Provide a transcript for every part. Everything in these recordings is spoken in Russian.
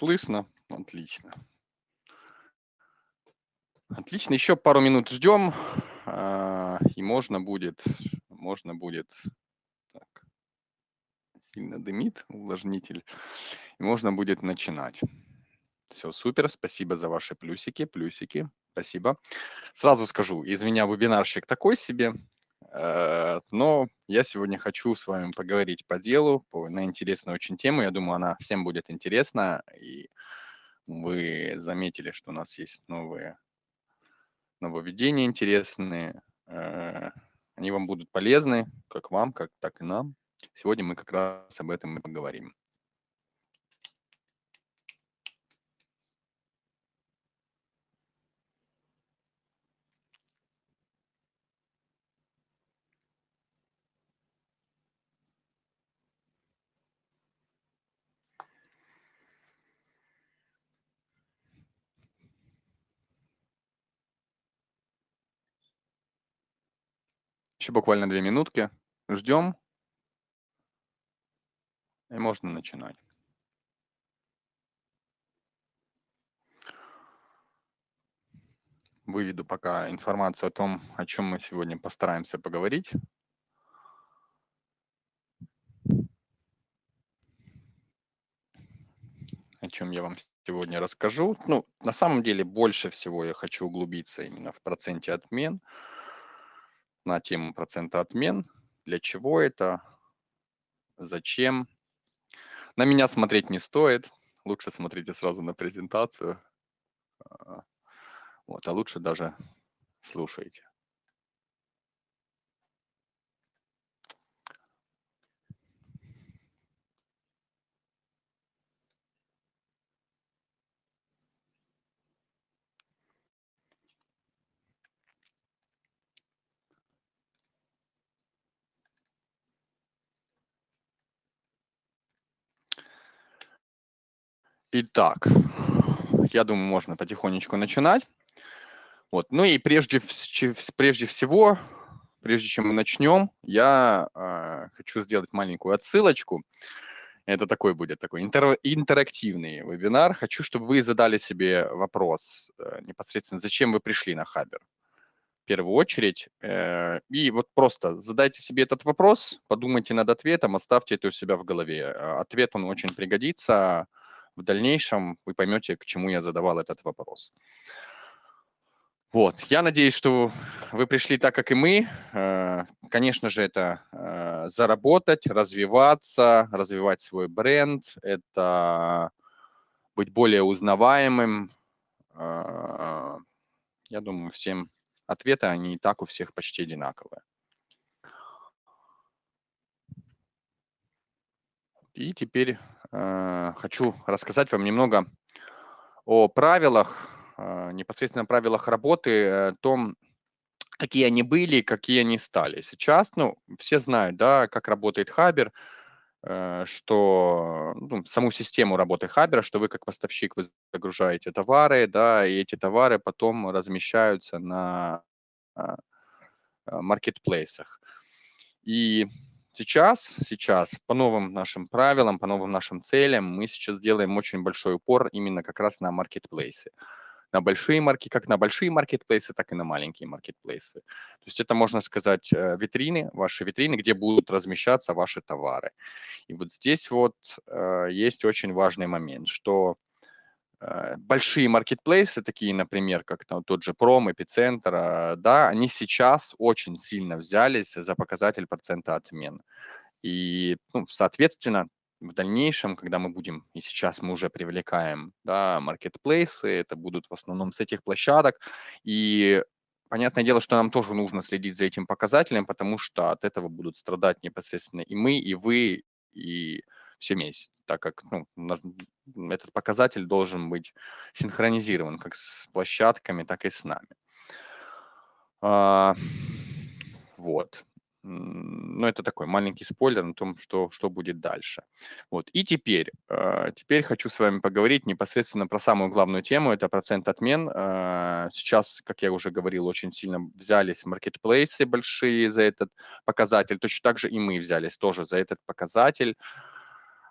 слышно? Отлично. Отлично, еще пару минут ждем, а, и можно будет, можно будет, так, сильно дымит увлажнитель, и можно будет начинать. Все, супер, спасибо за ваши плюсики, плюсики, спасибо. Сразу скажу, из меня вебинарщик такой себе, но я сегодня хочу с вами поговорить по делу, по, на интересную очень тему. Я думаю, она всем будет интересна, и вы заметили, что у нас есть новые нововведения интересные. Э, они вам будут полезны, как вам, как так и нам. Сегодня мы как раз об этом и поговорим. Еще буквально две минутки. Ждем. И можно начинать. Выведу пока информацию о том, о чем мы сегодня постараемся поговорить. О чем я вам сегодня расскажу. Ну, на самом деле, больше всего я хочу углубиться именно в проценте отмен на тему процента отмен. Для чего это? Зачем? На меня смотреть не стоит. Лучше смотрите сразу на презентацию. А, вот, а лучше даже слушайте. Итак, я думаю, можно потихонечку начинать. Вот. Ну и прежде, прежде всего, прежде чем мы начнем, я э, хочу сделать маленькую отсылочку. Это такой будет такой интер, интерактивный вебинар. Хочу, чтобы вы задали себе вопрос э, непосредственно, зачем вы пришли на Хабер в первую очередь. Э, и вот просто задайте себе этот вопрос, подумайте над ответом, оставьте это у себя в голове. Ответ, он очень пригодится в дальнейшем вы поймете, к чему я задавал этот вопрос. Вот, я надеюсь, что вы пришли так, как и мы. Э, конечно же, это э, заработать, развиваться, развивать свой бренд, это быть более узнаваемым. Э, я думаю, всем ответы, они и так у всех почти одинаковые. И теперь хочу рассказать вам немного о правилах, э, непосредственно правилах работы, о том, какие они были, какие они стали. Сейчас, ну, все знают, да, как работает Хабер, э, что ну, саму систему работы Хабера, что вы как поставщик вы загружаете товары, да, и эти товары потом размещаются на э, маркетплейсах. И Сейчас, сейчас по новым нашим правилам, по новым нашим целям мы сейчас делаем очень большой упор именно как раз на маркетплейсы. На большие марки, как на большие маркетплейсы, так и на маленькие маркетплейсы. То есть это, можно сказать, э, витрины, ваши витрины, где будут размещаться ваши товары. И вот здесь вот э, есть очень важный момент, что большие маркетплейсы, такие, например, как там, тот же Пром, Эпицентр, э, да, они сейчас очень сильно взялись за показатель процента отмен. И, ну, соответственно, в дальнейшем, когда мы будем, и сейчас мы уже привлекаем, да, маркетплейсы, это будут в основном с этих площадок, и понятное дело, что нам тоже нужно следить за этим показателем, потому что от этого будут страдать непосредственно и мы, и вы, и все вместе, так как ну, этот показатель должен быть синхронизирован как с площадками, так и с нами. А, вот. Ну, это такой маленький спойлер на том, что, что будет дальше. Вот. И теперь, э, теперь хочу с вами поговорить непосредственно про самую главную тему, это процент отмен. Э, сейчас, как я уже говорил, очень сильно взялись маркетплейсы большие за этот показатель, точно так же и мы взялись тоже за этот показатель.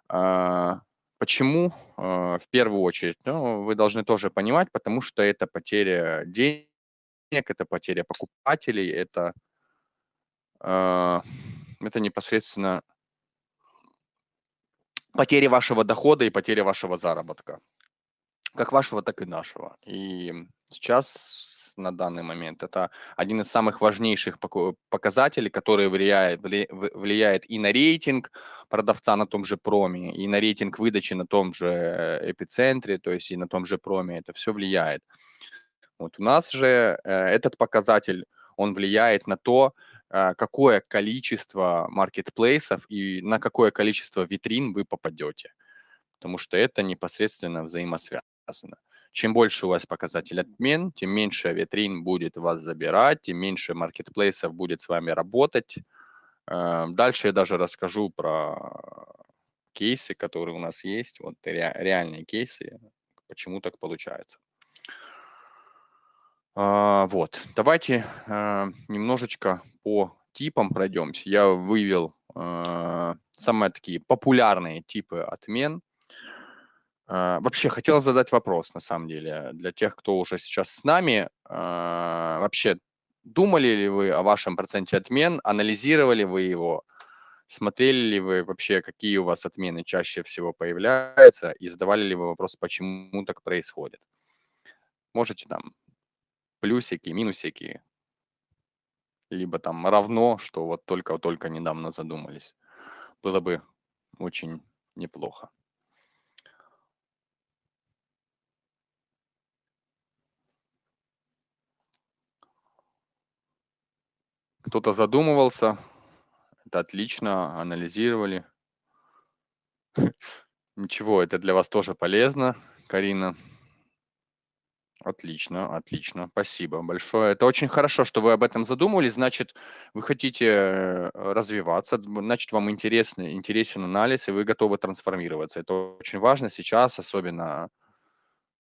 А, Почему? В первую очередь, ну, вы должны тоже понимать, потому что это потеря денег, это потеря покупателей, это, это непосредственно потеря вашего дохода и потеря вашего заработка. Как вашего, так и нашего. И сейчас, на данный момент, это один из самых важнейших показателей, который влияет, влияет и на рейтинг продавца на том же проме, и на рейтинг выдачи на том же э, эпицентре, то есть и на том же проме. Это все влияет. Вот у нас же э, этот показатель, он влияет на то, э, какое количество маркетплейсов и на какое количество витрин вы попадете. Потому что это непосредственно взаимосвязано. Чем больше у вас показатель отмен, тем меньше витрин будет вас забирать, тем меньше маркетплейсов будет с вами работать. Э, дальше я даже расскажу про кейсы, которые у нас есть, вот реальные кейсы, почему так получается. А, вот, давайте э, немножечко по типам пройдемся. Я вывел э, самые такие популярные типы отмен. А, вообще, хотел задать вопрос, на самом деле, для тех, кто уже сейчас с нами. А, вообще, думали ли вы о вашем проценте отмен, анализировали вы его, смотрели ли вы вообще, какие у вас отмены чаще всего появляются, и задавали ли вы вопрос, почему так происходит? Можете там плюсики, минусики, либо там равно, что вот только-только недавно задумались. Было бы очень неплохо. Кто-то задумывался, это отлично, анализировали. Ничего, это для вас тоже полезно, Карина. Отлично, отлично, спасибо большое. Это очень хорошо, что вы об этом задумывались. Значит, вы хотите э, развиваться, значит, вам интересный, интересен анализ, и вы готовы трансформироваться. Это очень важно сейчас, особенно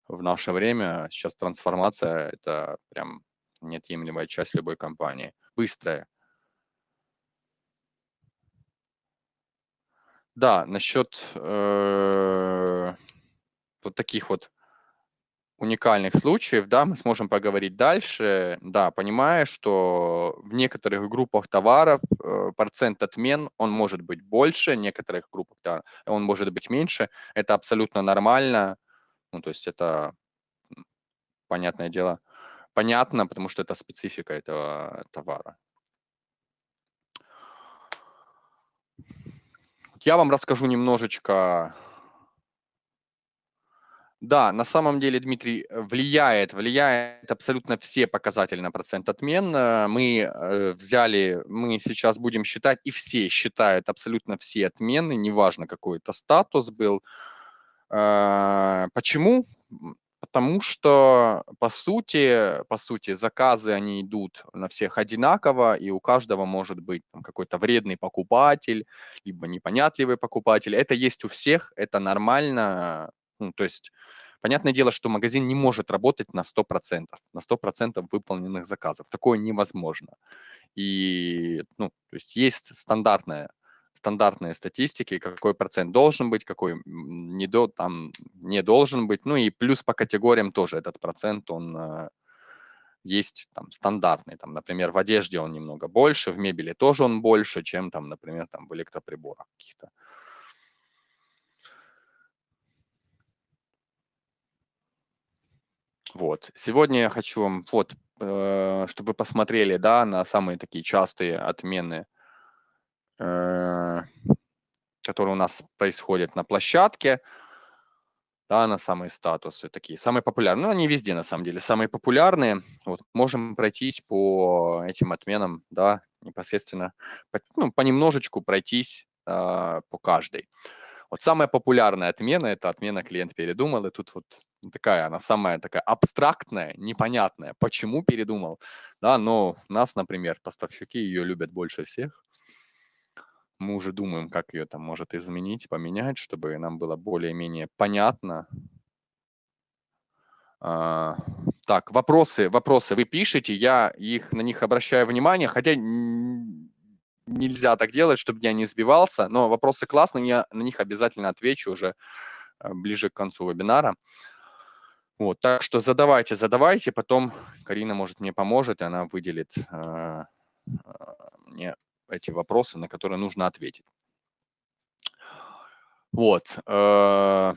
в наше время. Сейчас трансформация – это прям неотъемлемая часть любой компании быстрая. Да, насчет э, вот таких вот уникальных случаев, да, мы сможем поговорить дальше. Да, понимая, что в некоторых группах товаров э, процент отмен, он может быть больше, в некоторых группах да, он может быть меньше. Это абсолютно нормально. Ну, то есть это, понятное дело, понятно, потому что это специфика этого товара. Я вам расскажу немножечко. Да, на самом деле, Дмитрий, влияет, влияет абсолютно все показатели на процент отмен. Мы э, взяли, мы сейчас будем считать, и все считают абсолютно все отмены, неважно какой это статус был. Э, почему? Потому что, по сути, по сути, заказы, они идут на всех одинаково, и у каждого может быть какой-то вредный покупатель, либо непонятливый покупатель. Это есть у всех, это нормально. Ну, то есть, понятное дело, что магазин не может работать на 100%, на 100% выполненных заказов. Такое невозможно. И, ну, то есть, есть стандартная стандартные статистики, какой процент должен быть, какой не, до, там, не должен быть. Ну и плюс по категориям тоже этот процент, он э, есть там стандартный. Там, например, в одежде он немного больше, в мебели тоже он больше, чем там, например, там в электроприборах каких-то. Вот. Сегодня я хочу вам, вот, э, чтобы вы посмотрели, да, на самые такие частые отмены Э, которые у нас происходят на площадке, да, на самые статусы такие, самые популярные, ну, они везде, на самом деле, самые популярные, вот, можем пройтись по этим отменам, да, непосредственно, по, ну, понемножечку пройтись э, по каждой. Вот самая популярная отмена – это отмена клиент передумал, и тут вот такая, она самая такая абстрактная, непонятная, почему передумал, да, но нас, например, поставщики ее любят больше всех, мы уже думаем, как ее там может изменить, поменять, чтобы нам было более-менее понятно. А, так, вопросы, вопросы вы пишете, я их на них обращаю внимание, хотя нельзя так делать, чтобы я не сбивался, но вопросы классные, я на них обязательно отвечу уже ближе к концу вебинара. Вот, так что задавайте, задавайте, потом Карина, может, мне поможет, и она выделит э, мне эти вопросы, на которые нужно ответить. Вот. Э,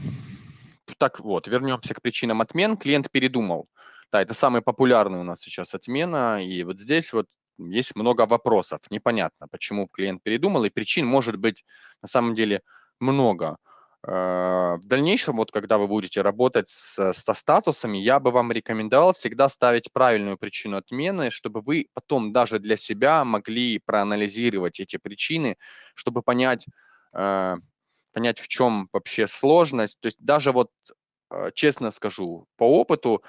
так вот, вернемся к причинам отмен. Клиент передумал. Да, это самый популярный у нас сейчас отмена. И вот здесь вот есть много вопросов. Непонятно, почему клиент передумал. И причин может быть на самом деле много. Э, в дальнейшем, вот когда вы будете работать с, со статусами, я бы вам рекомендовал всегда ставить правильную причину отмены, чтобы вы потом даже для себя могли проанализировать эти причины, чтобы понять, э, понять, в чем вообще сложность. То есть даже вот, э, честно скажу, по опыту,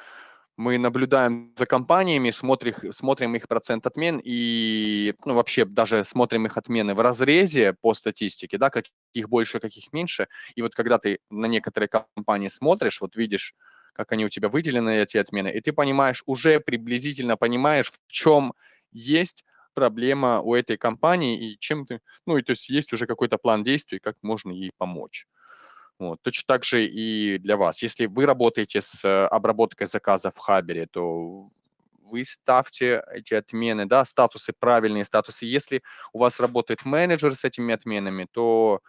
мы наблюдаем за компаниями, смотрим, смотрим их процент отмен и ну, вообще даже смотрим их отмены в разрезе по статистике, да, каких больше, каких меньше. И вот когда ты на некоторые компании смотришь, вот видишь, как они у тебя выделены, эти отмены, и ты понимаешь, уже приблизительно понимаешь, в чем есть проблема у этой компании и чем ты, ну, и то есть есть уже какой-то план действий, как можно ей помочь. Вот. Точно так же и для вас. Если вы работаете с э, обработкой заказа в Хабере, то вы ставьте эти отмены, да, статусы, правильные статусы. Если у вас работает менеджер с этими отменами, то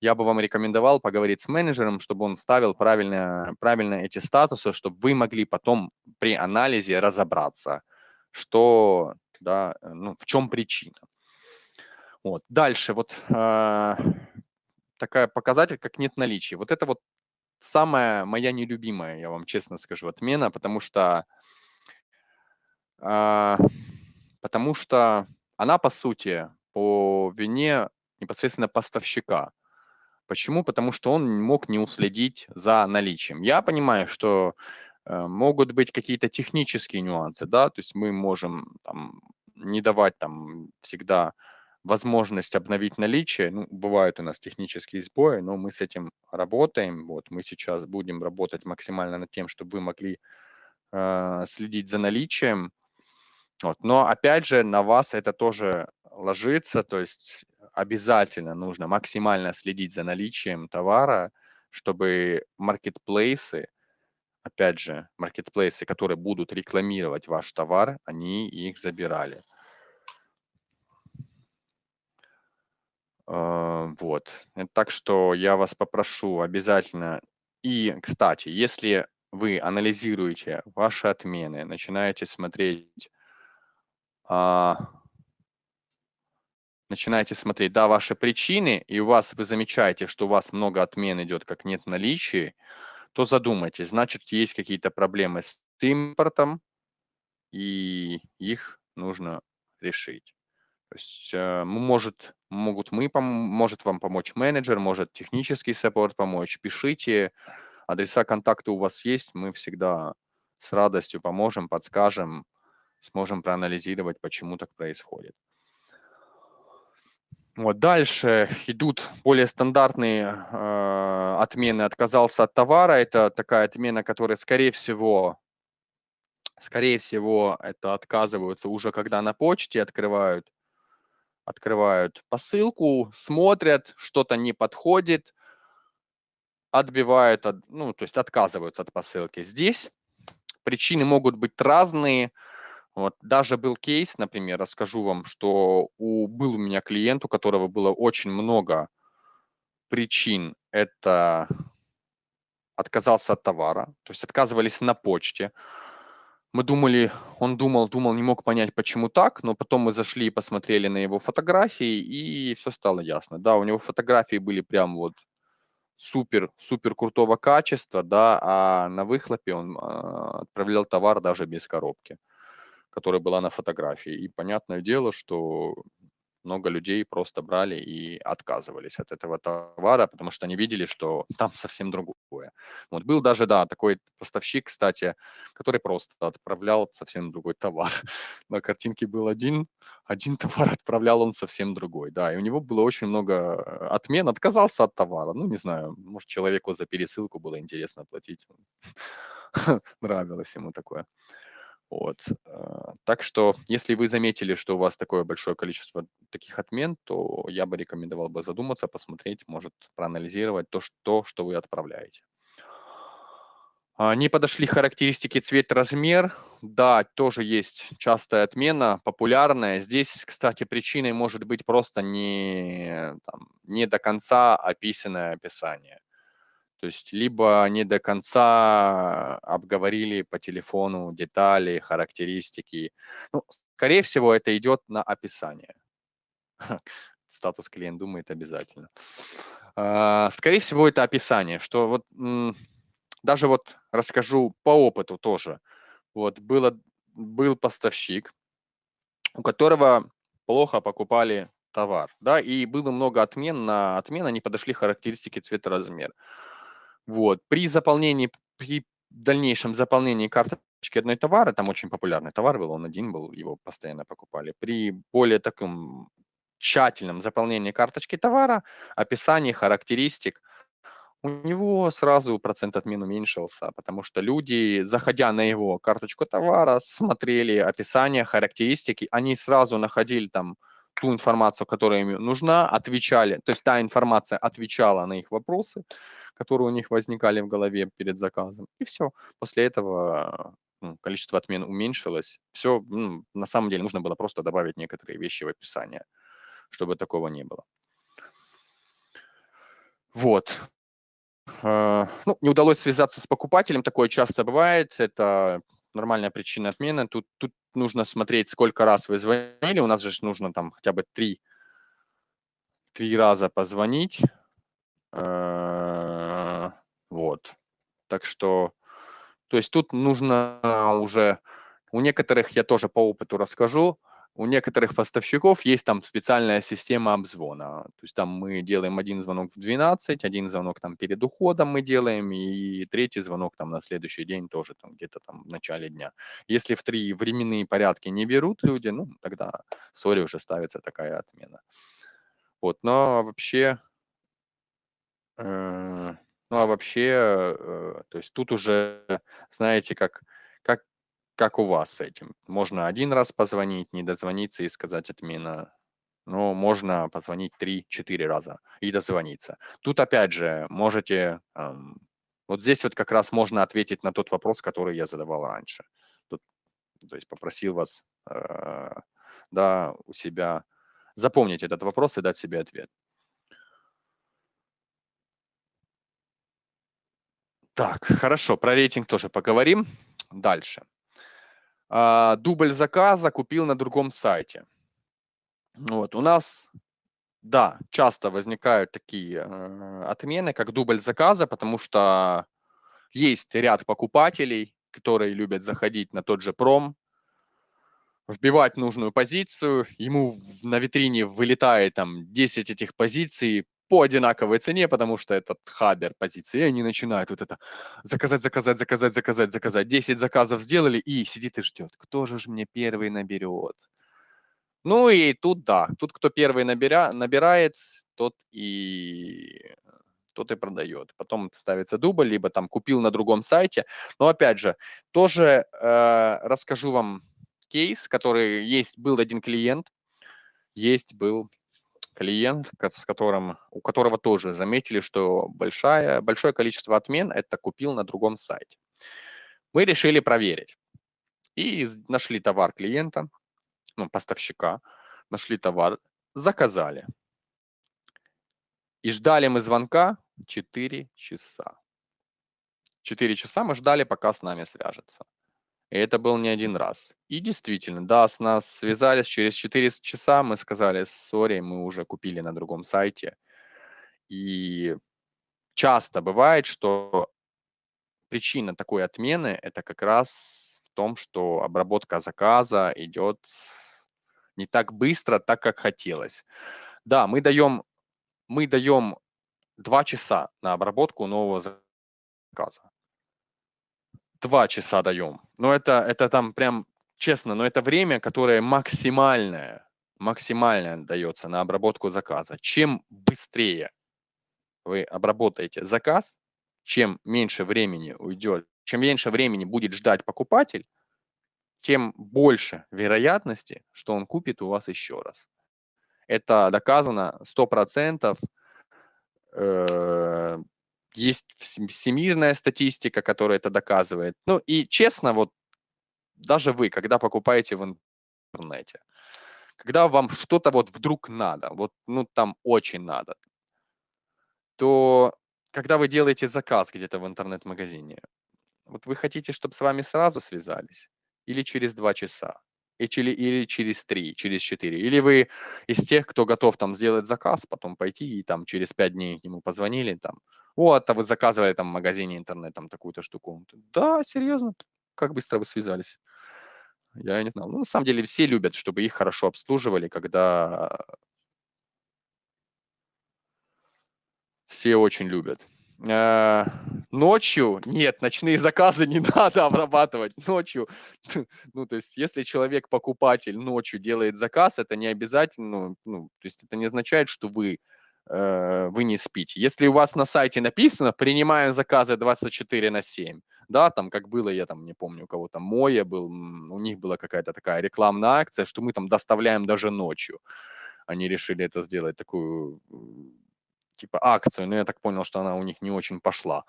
я бы вам рекомендовал поговорить с менеджером, чтобы он ставил правильно, правильно эти статусы, чтобы вы могли потом при анализе разобраться, что, да, ну, в чем причина. Вот. Дальше, вот э, такая показатель, как нет наличия. Вот это вот самая моя нелюбимая, я вам честно скажу, отмена, потому что, э, потому что она, по сути, по вине непосредственно поставщика. Почему? Потому что он мог не уследить за наличием. Я понимаю, что э, могут быть какие-то технические нюансы, да, то есть мы можем там, не давать там всегда возможность обновить наличие. Ну, бывают у нас технические сбои, но мы с этим работаем. Вот мы сейчас будем работать максимально над тем, чтобы вы могли э, следить за наличием. Вот. Но опять же, на вас это тоже ложится, то есть обязательно нужно максимально следить за наличием товара, чтобы маркетплейсы, опять же, маркетплейсы, которые будут рекламировать ваш товар, они их забирали. Вот. Э, так что я вас попрошу обязательно. И, кстати, если вы анализируете ваши отмены, начинаете смотреть, а, начинаете смотреть, да, ваши причины, и у вас вы замечаете, что у вас много отмен идет, как нет наличия, то задумайтесь, значит, есть какие-то проблемы с импортом, и их нужно решить. То есть э, может, могут мы, может вам помочь менеджер, может технический саппорт помочь. Пишите, адреса контакта у вас есть, мы всегда с радостью поможем, подскажем, сможем проанализировать, почему так происходит. Вот дальше идут более стандартные э, отмены. Отказался от товара. Это такая отмена, которая, скорее всего, скорее всего, это отказываются уже когда на почте открывают открывают посылку, смотрят, что-то не подходит, отбивают, от, ну, то есть отказываются от посылки. Здесь причины могут быть разные. Вот, даже был кейс, например, расскажу вам, что у, был у меня клиент, у которого было очень много причин. Это отказался от товара, то есть отказывались на почте, мы думали, он думал, думал, не мог понять, почему так, но потом мы зашли и посмотрели на его фотографии, и все стало ясно. Да, у него фотографии были прям вот супер, супер крутого качества, да, а на выхлопе он а, отправлял товар даже без коробки, которая была на фотографии. И понятное дело, что много людей просто брали и отказывались от этого товара, потому что они видели, что там совсем другое. Вот был даже, да, такой поставщик, кстати, который просто отправлял совсем другой товар. На картинке был один, один товар отправлял он совсем другой, да, и у него было очень много отмен, отказался от товара, ну, не знаю, может, человеку за пересылку было интересно платить, нравилось ему такое. Вот. Э, так что, если вы заметили, что у вас такое большое количество таких отмен, то я бы рекомендовал бы задуматься, посмотреть, может проанализировать то, что, что вы отправляете. А, не подошли характеристики цвет, размер. Да, тоже есть частая отмена, популярная. Здесь, кстати, причиной может быть просто не, там, не до конца описанное описание. То есть либо не до конца обговорили по телефону детали, характеристики. Ну, скорее всего, это идет на описание. Статус клиент думает обязательно. А, скорее всего, это описание, что вот даже вот расскажу по опыту тоже. Вот было, был поставщик, у которого плохо покупали товар, да, и было много отмен, на отмен они подошли характеристики цвета, размер. Вот, при заполнении, при дальнейшем заполнении карточки одной товара, там очень популярный товар был, он один был, его постоянно покупали, при более таком тщательном заполнении карточки товара, описании характеристик, у него сразу процент отмен уменьшился, потому что люди, заходя на его карточку товара, смотрели описание, характеристики, они сразу находили там ту информацию, которая им нужна, отвечали, то есть та информация отвечала на их вопросы, которые у них возникали в голове перед заказом, и все. После этого ну, количество отмен уменьшилось. Все, ну, на самом деле нужно было просто добавить некоторые вещи в описание, чтобы такого не было. Вот. А, ну, не удалось связаться с покупателем, такое часто бывает, это нормальная причина отмены. Тут, тут нужно смотреть, сколько раз вы звонили, у нас же нужно там хотя бы три, три раза позвонить. А, вот. Так что, то есть тут нужно уже, у некоторых я тоже по опыту расскажу, у некоторых поставщиков есть там специальная система обзвона. То есть там мы делаем один звонок в 12, один звонок там перед уходом мы делаем, и третий звонок там на следующий день тоже там где-то там в начале дня. Если в три временные порядки не берут люди, ну тогда сори уже ставится такая отмена. Вот, но вообще, э, ну а вообще, э, то есть тут уже, знаете, как как у вас с этим? Можно один раз позвонить, не дозвониться и сказать отмена. Но можно позвонить 3-4 раза и дозвониться. Тут опять же можете, вот здесь вот как раз можно ответить на тот вопрос, который я задавал раньше. Тут, то есть попросил вас, э, да, у себя запомнить этот вопрос и дать себе ответ. Так, хорошо, про рейтинг тоже поговорим. Дальше. А, дубль заказа купил на другом сайте. Вот, у нас, да, часто возникают такие э, отмены, как дубль заказа, потому что есть ряд покупателей, которые любят заходить на тот же пром, вбивать нужную позицию, ему на витрине вылетает там 10 этих позиций, по одинаковой цене, потому что этот хабер позиции, и они начинают вот это заказать, заказать, заказать, заказать, заказать. 10 заказов сделали и сидит и ждет, кто же ж мне первый наберет. Ну и тут да, тут кто первый наберя, набирает, тот и тот и продает. Потом ставится дубль, либо там купил на другом сайте. Но опять же, тоже э, расскажу вам кейс, который есть, был один клиент, есть был клиент, с которым, у которого тоже заметили, что большая, большое количество отмен это купил на другом сайте. Мы решили проверить и нашли товар клиента, ну, поставщика, нашли товар, заказали. И ждали мы звонка 4 часа. 4 часа мы ждали, пока с нами свяжется. И это был не один раз. И действительно, да, с нас связались через 4 часа, мы сказали, сори, мы уже купили на другом сайте. И часто бывает, что причина такой отмены – это как раз в том, что обработка заказа идет не так быстро, так как хотелось. Да, мы даем, мы даем 2 часа на обработку нового заказа два часа даем. Но это, это там прям, честно, но это время, которое максимальное, максимальное дается на обработку заказа. Чем быстрее вы обработаете заказ, чем меньше времени уйдет, чем меньше времени будет ждать покупатель, тем больше вероятности, что он купит у вас еще раз. Это доказано 100%. Есть всемирная статистика, которая это доказывает. Ну и честно, вот даже вы, когда покупаете в интернете, когда вам что-то вот вдруг надо, вот ну там очень надо, то когда вы делаете заказ где-то в интернет-магазине, вот вы хотите, чтобы с вами сразу связались? Или через два часа, или, или через три, через четыре, или вы из тех, кто готов там сделать заказ, потом пойти и там через пять дней ему позвонили, там, вот, а вы заказывали там в магазине интернет там такую-то штуку. Да, серьезно, как быстро вы связались? Я не знал. Ну, на самом деле все любят, чтобы их хорошо обслуживали, когда все очень любят. Э, ночью нет, ночные заказы не надо обрабатывать ночью. Ну, то есть, если человек покупатель ночью делает заказ, это не обязательно, ну, ну то есть это не означает, что вы вы не спите. Если у вас на сайте написано «принимаем заказы 24 на 7», да, там как было, я там не помню, у кого там Моя был, у них была какая-то такая рекламная акция, что мы там доставляем даже ночью. Они решили это сделать, такую типа акцию, но я так понял, что она у них не очень пошла.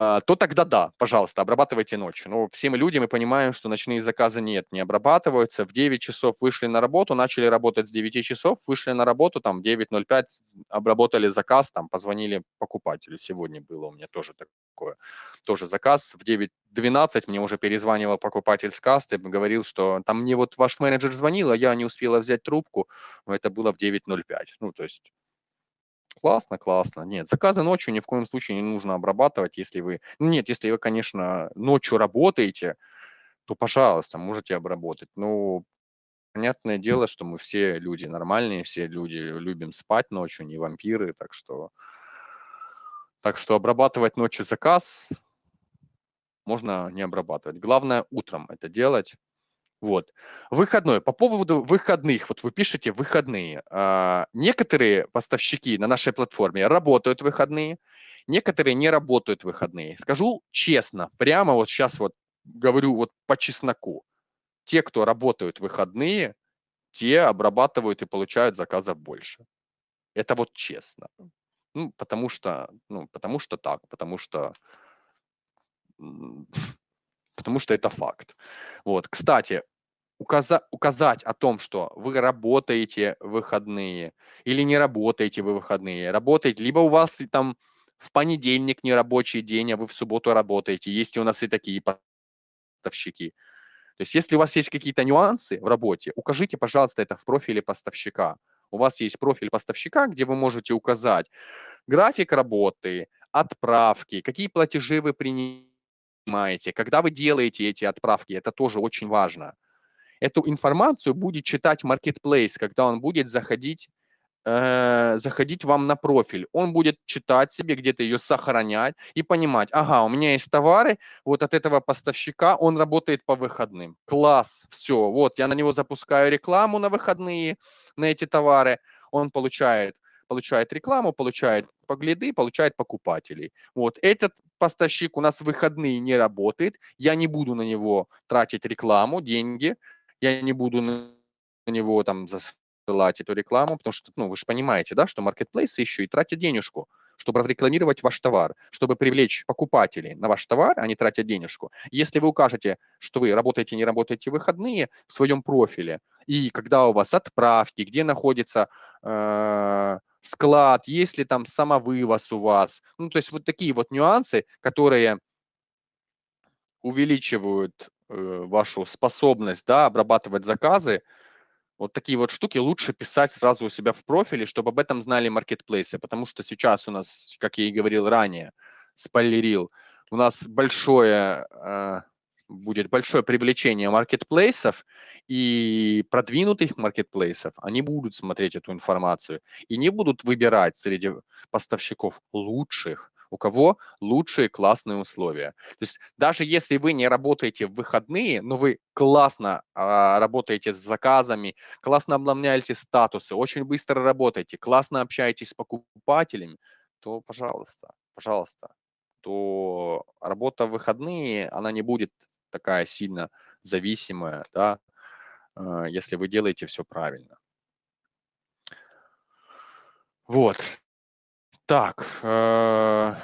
А, то тогда да, пожалуйста, обрабатывайте ночью. Но все мы люди, мы понимаем, что ночные заказы нет, не обрабатываются. В 9 часов вышли на работу, начали работать с 9 часов, вышли на работу, там 9.05, обработали заказ, там позвонили покупателю. Сегодня было у меня тоже такое. Тоже заказ в 9.12 мне уже перезванивал покупатель с касты, говорил, что там мне вот ваш менеджер звонил, а я не успела взять трубку, но это было в 9.05. Ну, то есть Классно, классно. Нет, заказы ночью ни в коем случае не нужно обрабатывать, если вы... Ну, нет, если вы, конечно, ночью работаете, то, пожалуйста, можете обработать. Но понятное дело, что мы все люди нормальные, все люди любим спать ночью, не вампиры, так что... Так что обрабатывать ночью заказ можно не обрабатывать. Главное утром это делать. Вот. Выходной. По поводу выходных. Вот вы пишете выходные. А, некоторые поставщики на нашей платформе работают выходные, некоторые не работают выходные. Скажу честно, прямо вот сейчас вот говорю вот по чесноку. Те, кто работают выходные, те обрабатывают и получают заказов больше. Это вот честно. Ну, потому что, ну, потому что так, потому что потому что это факт. Вот, кстати, указа указать о том, что вы работаете выходные или не работаете вы выходные, работаете, либо у вас там в понедельник не рабочий день, а вы в субботу работаете. Есть у нас и такие поставщики. То есть если у вас есть какие-то нюансы в работе, укажите, пожалуйста, это в профиле поставщика. У вас есть профиль поставщика, где вы можете указать график работы, отправки, какие платежи вы принимаете, понимаете, когда вы делаете эти отправки, это тоже очень важно. Эту информацию будет читать Marketplace, когда он будет заходить, э, заходить вам на профиль. Он будет читать себе, где-то ее сохранять и понимать, ага, у меня есть товары, вот от этого поставщика он работает по выходным. Класс, все, вот я на него запускаю рекламу на выходные, на эти товары, он получает получает рекламу, получает погляды, получает покупателей. Вот этот поставщик у нас в выходные не работает, я не буду на него тратить рекламу, деньги, я не буду на него там засылать эту рекламу, потому что, ну, вы же понимаете, да, что маркетплейсы еще и тратят денежку, чтобы разрекламировать ваш товар, чтобы привлечь покупателей на ваш товар, они тратят денежку. Если вы укажете, что вы работаете, не работаете в выходные в своем профиле, и когда у вас отправки, где находится э, склад, есть ли там самовывоз у вас. Ну, то есть вот такие вот нюансы, которые увеличивают э, вашу способность да, обрабатывать заказы, вот такие вот штуки лучше писать сразу у себя в профиле, чтобы об этом знали маркетплейсы, потому что сейчас у нас, как я и говорил ранее, спойлерил, у нас большое э, будет большое привлечение маркетплейсов и продвинутых маркетплейсов, они будут смотреть эту информацию и не будут выбирать среди поставщиков лучших, у кого лучшие классные условия. То есть даже если вы не работаете в выходные, но вы классно а, работаете с заказами, классно обновляете статусы, очень быстро работаете, классно общаетесь с покупателями, то пожалуйста, пожалуйста, то работа в выходные, она не будет такая сильно зависимая, да, а, если вы делаете все правильно. Вот. Так, э,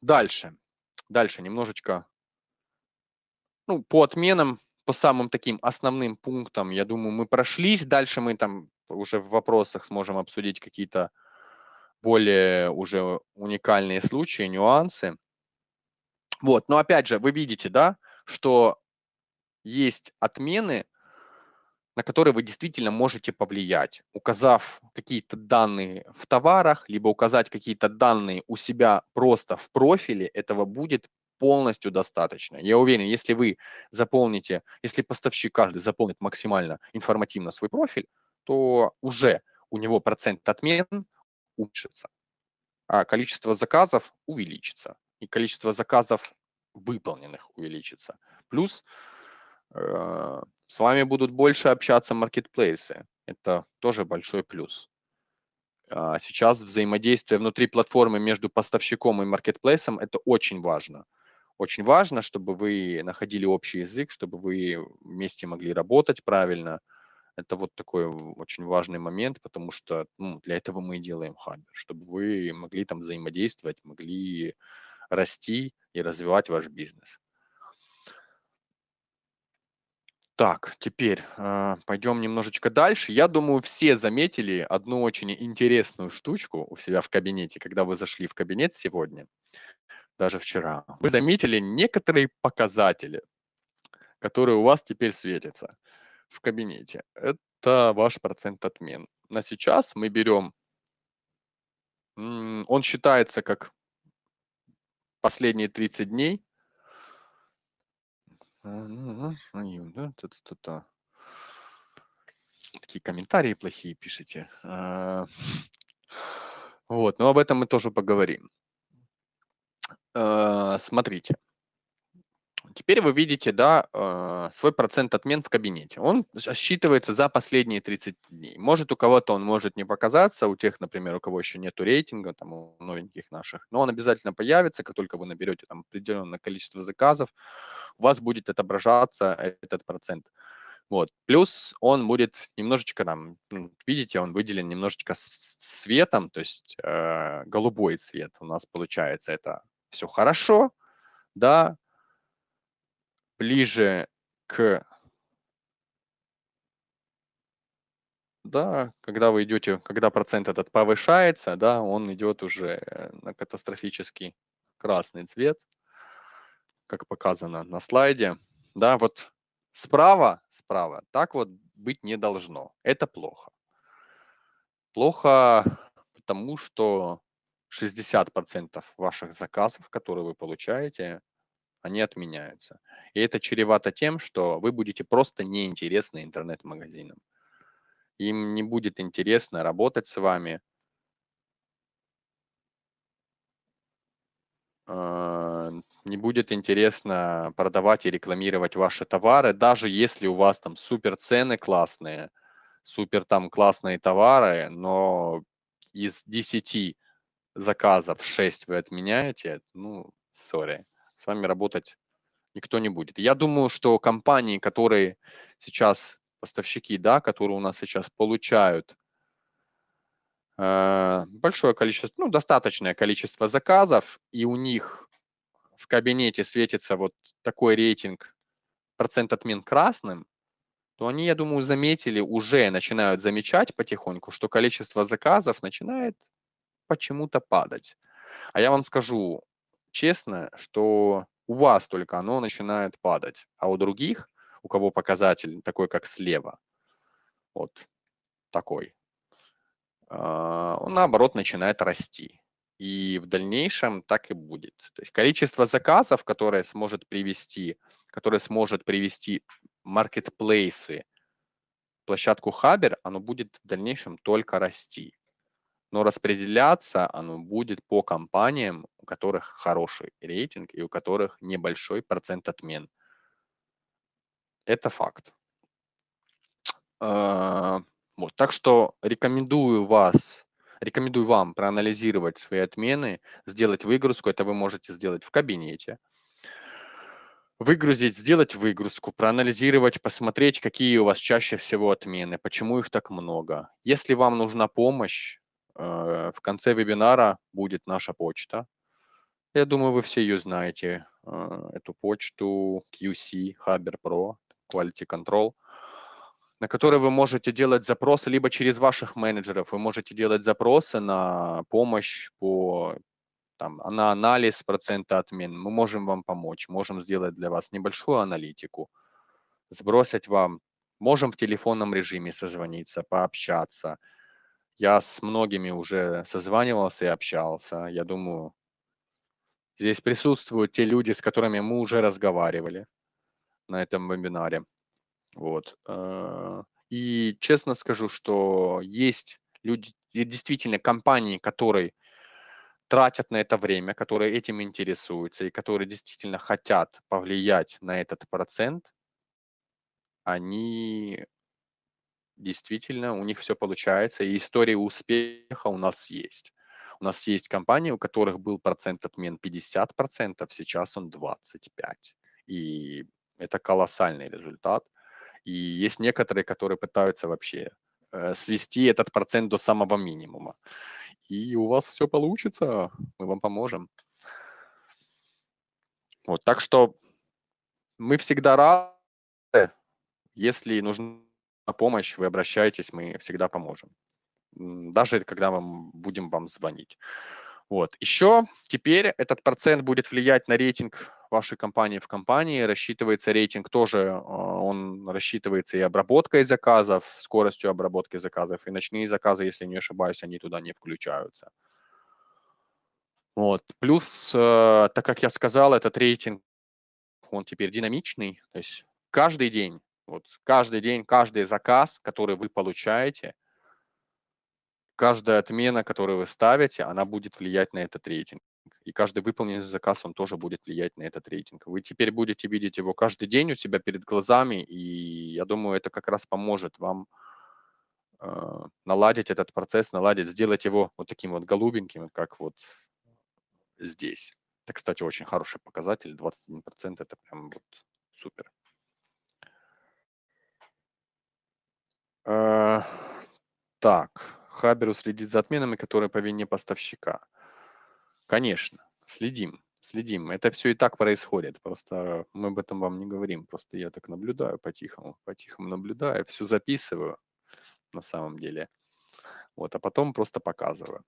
дальше. Дальше немножечко, ну, по отменам, по самым таким основным пунктам, я думаю, мы прошлись. Дальше мы там уже в вопросах сможем обсудить какие-то более уже уникальные случаи, нюансы. Вот, но опять же, вы видите, да, что есть отмены, на которые вы действительно можете повлиять, указав какие-то данные в товарах, либо указать какие-то данные у себя просто в профиле, этого будет полностью достаточно. Я уверен, если вы заполните, если поставщик каждый заполнит максимально информативно свой профиль, то уже у него процент отмен уменьшится, а количество заказов увеличится, и количество заказов выполненных увеличится. Плюс э, с вами будут больше общаться маркетплейсы. Это тоже большой плюс. А сейчас взаимодействие внутри платформы между поставщиком и маркетплейсом – это очень важно. Очень важно, чтобы вы находили общий язык, чтобы вы вместе могли работать правильно. Это вот такой очень важный момент, потому что ну, для этого мы и делаем Хабер, чтобы вы могли там взаимодействовать, могли расти и развивать ваш бизнес. Так, теперь э, пойдем немножечко дальше. Я думаю, все заметили одну очень интересную штучку у себя в кабинете, когда вы зашли в кабинет сегодня, даже вчера. Вы заметили некоторые показатели, которые у вас теперь светятся в кабинете. Это ваш процент отмен. На сейчас мы берем, он считается как последние 30 дней, Такие комментарии плохие пишите. А, вот, но об этом мы тоже поговорим. А, смотрите. Теперь вы видите, да, а, свой процент отмен в кабинете. Он считывается за последние 30 дней. Может, у кого-то он может не показаться, у тех, например, у кого еще нету рейтинга, там, у новеньких наших, но он обязательно появится, как только вы наберете там определенное количество заказов, у вас будет отображаться этот процент. Вот. Плюс он будет немножечко там, ну, видите, он выделен немножечко цветом, то есть э, голубой цвет у нас получается. Это все хорошо, да, ближе к да, когда вы идете, когда процент этот повышается, да, он идет уже на катастрофический красный цвет как показано на слайде. Да, вот справа, справа, так вот быть не должно. Это плохо. Плохо, потому что 60% ваших заказов, которые вы получаете, они отменяются. И это чревато тем, что вы будете просто неинтересны интернет-магазинам. Им не будет интересно работать с вами, а, не будет интересно продавать и рекламировать ваши товары, даже если у вас там супер цены классные, супер там классные товары, но из 10 заказов 6 вы отменяете, ну, сори, с вами работать никто не будет. Я думаю, что компании, которые сейчас, поставщики, да, которые у нас сейчас получают э, большое количество, ну, достаточное количество заказов, и у них в кабинете светится вот такой рейтинг процент отмен красным, то они, я думаю, заметили, уже начинают замечать потихоньку, что количество заказов начинает почему-то падать. А я вам скажу честно, что у вас только оно начинает падать, а у других, у кого показатель такой, как слева, вот такой, а, он наоборот начинает расти. И в дальнейшем так и будет. То есть количество заказов, которое сможет привести, которое сможет привести маркетплейсы, площадку Хабер, оно будет в дальнейшем только расти. Но распределяться оно будет по компаниям, у которых хороший рейтинг и у которых небольшой процент отмен. Это факт. А, вот, так что рекомендую вас Рекомендую вам проанализировать свои отмены, сделать выгрузку. Это вы можете сделать в кабинете. Выгрузить, сделать выгрузку, проанализировать, посмотреть, какие у вас чаще всего отмены, почему их так много. Если вам нужна помощь, в конце вебинара будет наша почта. Я думаю, вы все ее знаете, э, эту почту QC Haber Pro Quality Control, на которой вы можете делать запросы либо через ваших менеджеров, вы можете делать запросы на помощь по там, на анализ процента отмен. Мы можем вам помочь, можем сделать для вас небольшую аналитику, сбросить вам, можем в телефонном режиме созвониться, пообщаться. Я с многими уже созванивался и общался. Я думаю, здесь присутствуют те люди, с которыми мы уже разговаривали на этом вебинаре. Вот. Э, и честно скажу, что есть люди, действительно компании, которые тратят на это время, которые этим интересуются и которые действительно хотят повлиять на этот процент, они действительно, у них все получается, и история успеха у нас есть. У нас есть компании, у которых был процент отмен 50%, сейчас он 25%. И это колоссальный результат. И есть некоторые, которые пытаются вообще э, свести этот процент до самого минимума. И у вас все получится, мы вам поможем. Вот, так что мы всегда рады, если нужна помощь, вы обращаетесь, мы всегда поможем. Даже когда мы будем вам звонить. Вот. Еще теперь этот процент будет влиять на рейтинг вашей компании в компании. Рассчитывается рейтинг тоже, а, он рассчитывается и обработкой заказов, скоростью обработки заказов, и ночные заказы, если не ошибаюсь, они туда не включаются. Вот. Плюс, э, так как я сказал, этот рейтинг, он теперь динамичный, то есть каждый день, вот каждый день, каждый заказ, который вы получаете, каждая отмена, которую вы ставите, она будет влиять на этот рейтинг. И каждый выполненный заказ, он тоже будет влиять на этот рейтинг. Вы теперь будете видеть его каждый день у себя перед глазами, и я думаю, это как раз поможет вам э, наладить этот процесс, наладить, сделать его вот таким вот голубеньким, как вот здесь. Это, кстати, очень хороший показатель, 21%, это прям вот супер. Так, Хаберу следит за отменами, которые по вине поставщика. Конечно, следим, следим. Это все и так происходит. Просто мы об этом вам не говорим. Просто я так наблюдаю по-тихому, по-тихому наблюдаю, все записываю на самом деле. Вот, а потом просто показываю.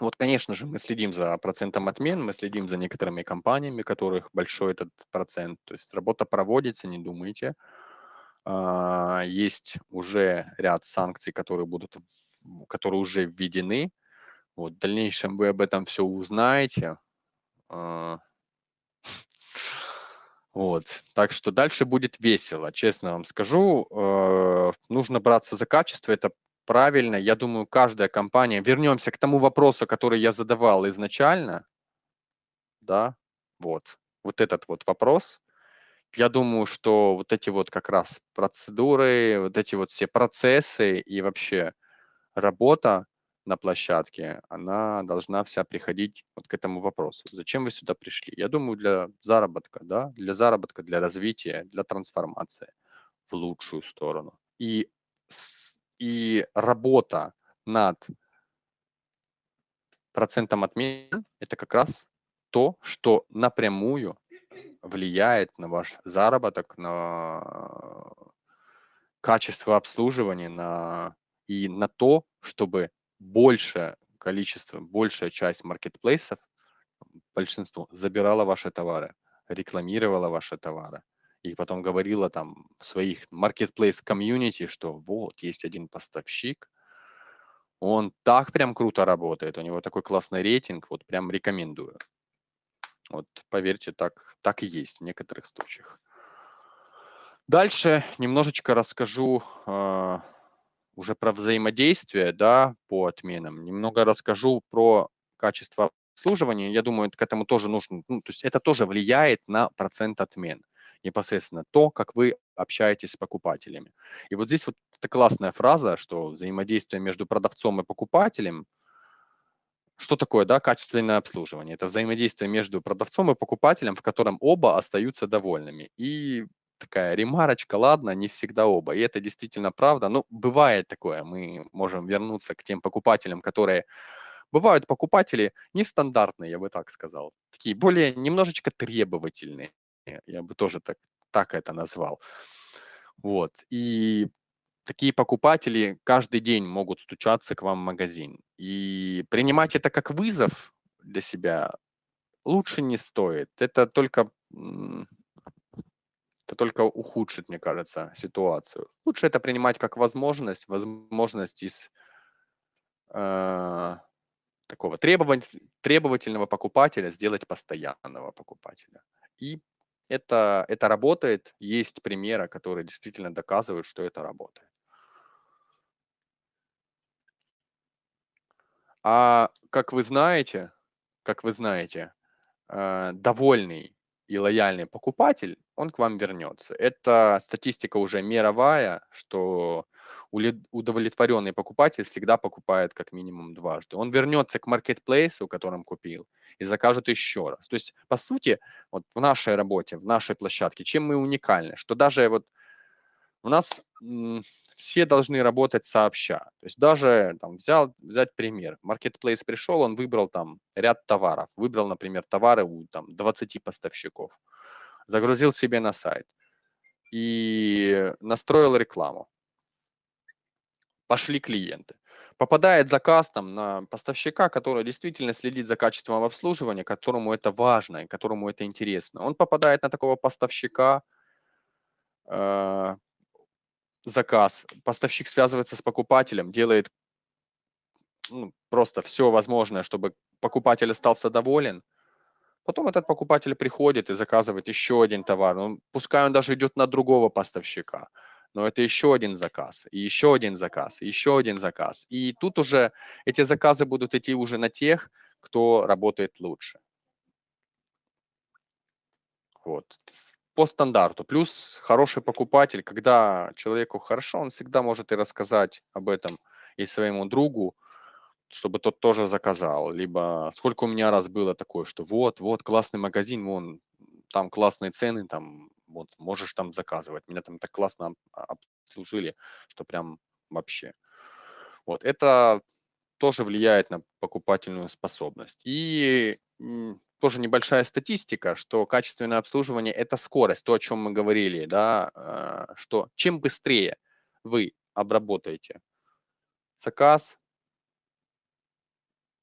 Вот, конечно же, мы следим за процентом отмен, мы следим за некоторыми компаниями, которых большой этот процент. То есть работа проводится, не думайте. А, есть уже ряд санкций, которые будут, которые уже введены. Вот, в дальнейшем вы об этом все узнаете. А, вот, так что дальше будет весело, честно вам скажу. Э, нужно браться за качество, это правильно. Я думаю, каждая компания... Вернемся к тому вопросу, который я задавал изначально. Да, вот, вот этот вот вопрос. Я думаю, что вот эти вот как раз процедуры, вот эти вот все процессы и вообще работа на площадке, она должна вся приходить вот к этому вопросу. Зачем вы сюда пришли? Я думаю, для заработка, да, для заработка, для развития, для трансформации в лучшую сторону. И, и работа над процентом отмен – это как раз то, что напрямую влияет на ваш заработок, на качество обслуживания, на, и на то, чтобы большее количество, большая часть маркетплейсов, большинство, забирала ваши товары, рекламировала ваши товары. И потом говорила там в своих marketplace комьюнити, что вот есть один поставщик, он так прям круто работает, у него такой классный рейтинг, вот прям рекомендую. Вот поверьте, так, так и есть в некоторых случаях. Дальше немножечко расскажу э, уже про взаимодействие да, по отменам. Немного расскажу про качество обслуживания. Я думаю, к этому тоже нужно, ну, то есть это тоже влияет на процент отмен. Непосредственно то, как вы общаетесь с покупателями. И вот здесь вот эта классная фраза, что взаимодействие между продавцом и покупателем – что такое да, качественное обслуживание? Это взаимодействие между продавцом и покупателем, в котором оба остаются довольными. И такая ремарочка, ладно, не всегда оба. И это действительно правда. Ну, бывает такое, мы можем вернуться к тем покупателям, которые... Бывают покупатели нестандартные, я бы так сказал. Такие более немножечко требовательные. Я бы тоже так, так это назвал. Вот. И такие покупатели каждый день могут стучаться к вам в магазин. И принимать это как вызов для себя лучше не стоит. Это только, это только ухудшит, мне кажется, ситуацию. Лучше это принимать как возможность, возможность из э, такого требовательного покупателя сделать постоянного покупателя. И это, это работает. Есть примеры, которые действительно доказывают, что это работает. А как вы знаете, как вы знаете, э, довольный и лояльный покупатель, он к вам вернется. Это статистика уже мировая, что удовлетворенный покупатель всегда покупает как минимум дважды. Он вернется к маркетплейсу, которым купил, и закажет еще раз. То есть, по сути, вот в нашей работе, в нашей площадке, чем мы уникальны, что даже вот у нас все должны работать сообща. То есть даже там, взял, взять пример. Marketplace пришел, он выбрал там ряд товаров. Выбрал, например, товары у там, 20 поставщиков. Загрузил себе на сайт и настроил рекламу. Пошли клиенты. Попадает заказ там на поставщика, который действительно следит за качеством обслуживания, которому это важно и которому это интересно. Он попадает на такого поставщика, э, заказ, поставщик связывается с покупателем, делает ну, просто все возможное, чтобы покупатель остался доволен. Потом этот покупатель приходит и заказывает еще один товар. Ну, пускай он даже идет на другого поставщика, но это еще один заказ, и еще один заказ, и еще один заказ. И тут уже эти заказы будут идти уже на тех, кто работает лучше. Вот по стандарту. Плюс хороший покупатель, когда человеку хорошо, он всегда может и рассказать об этом и своему другу, чтобы тот тоже заказал. Либо сколько у меня раз было такое, что вот, вот, классный магазин, вон, там классные цены, там, вот, можешь там заказывать. Меня там так классно обслужили, что прям вообще. Вот, это тоже влияет на покупательную способность. И тоже небольшая статистика, что качественное обслуживание – это скорость, то, о чем мы говорили, да, э, что чем быстрее вы обработаете заказ,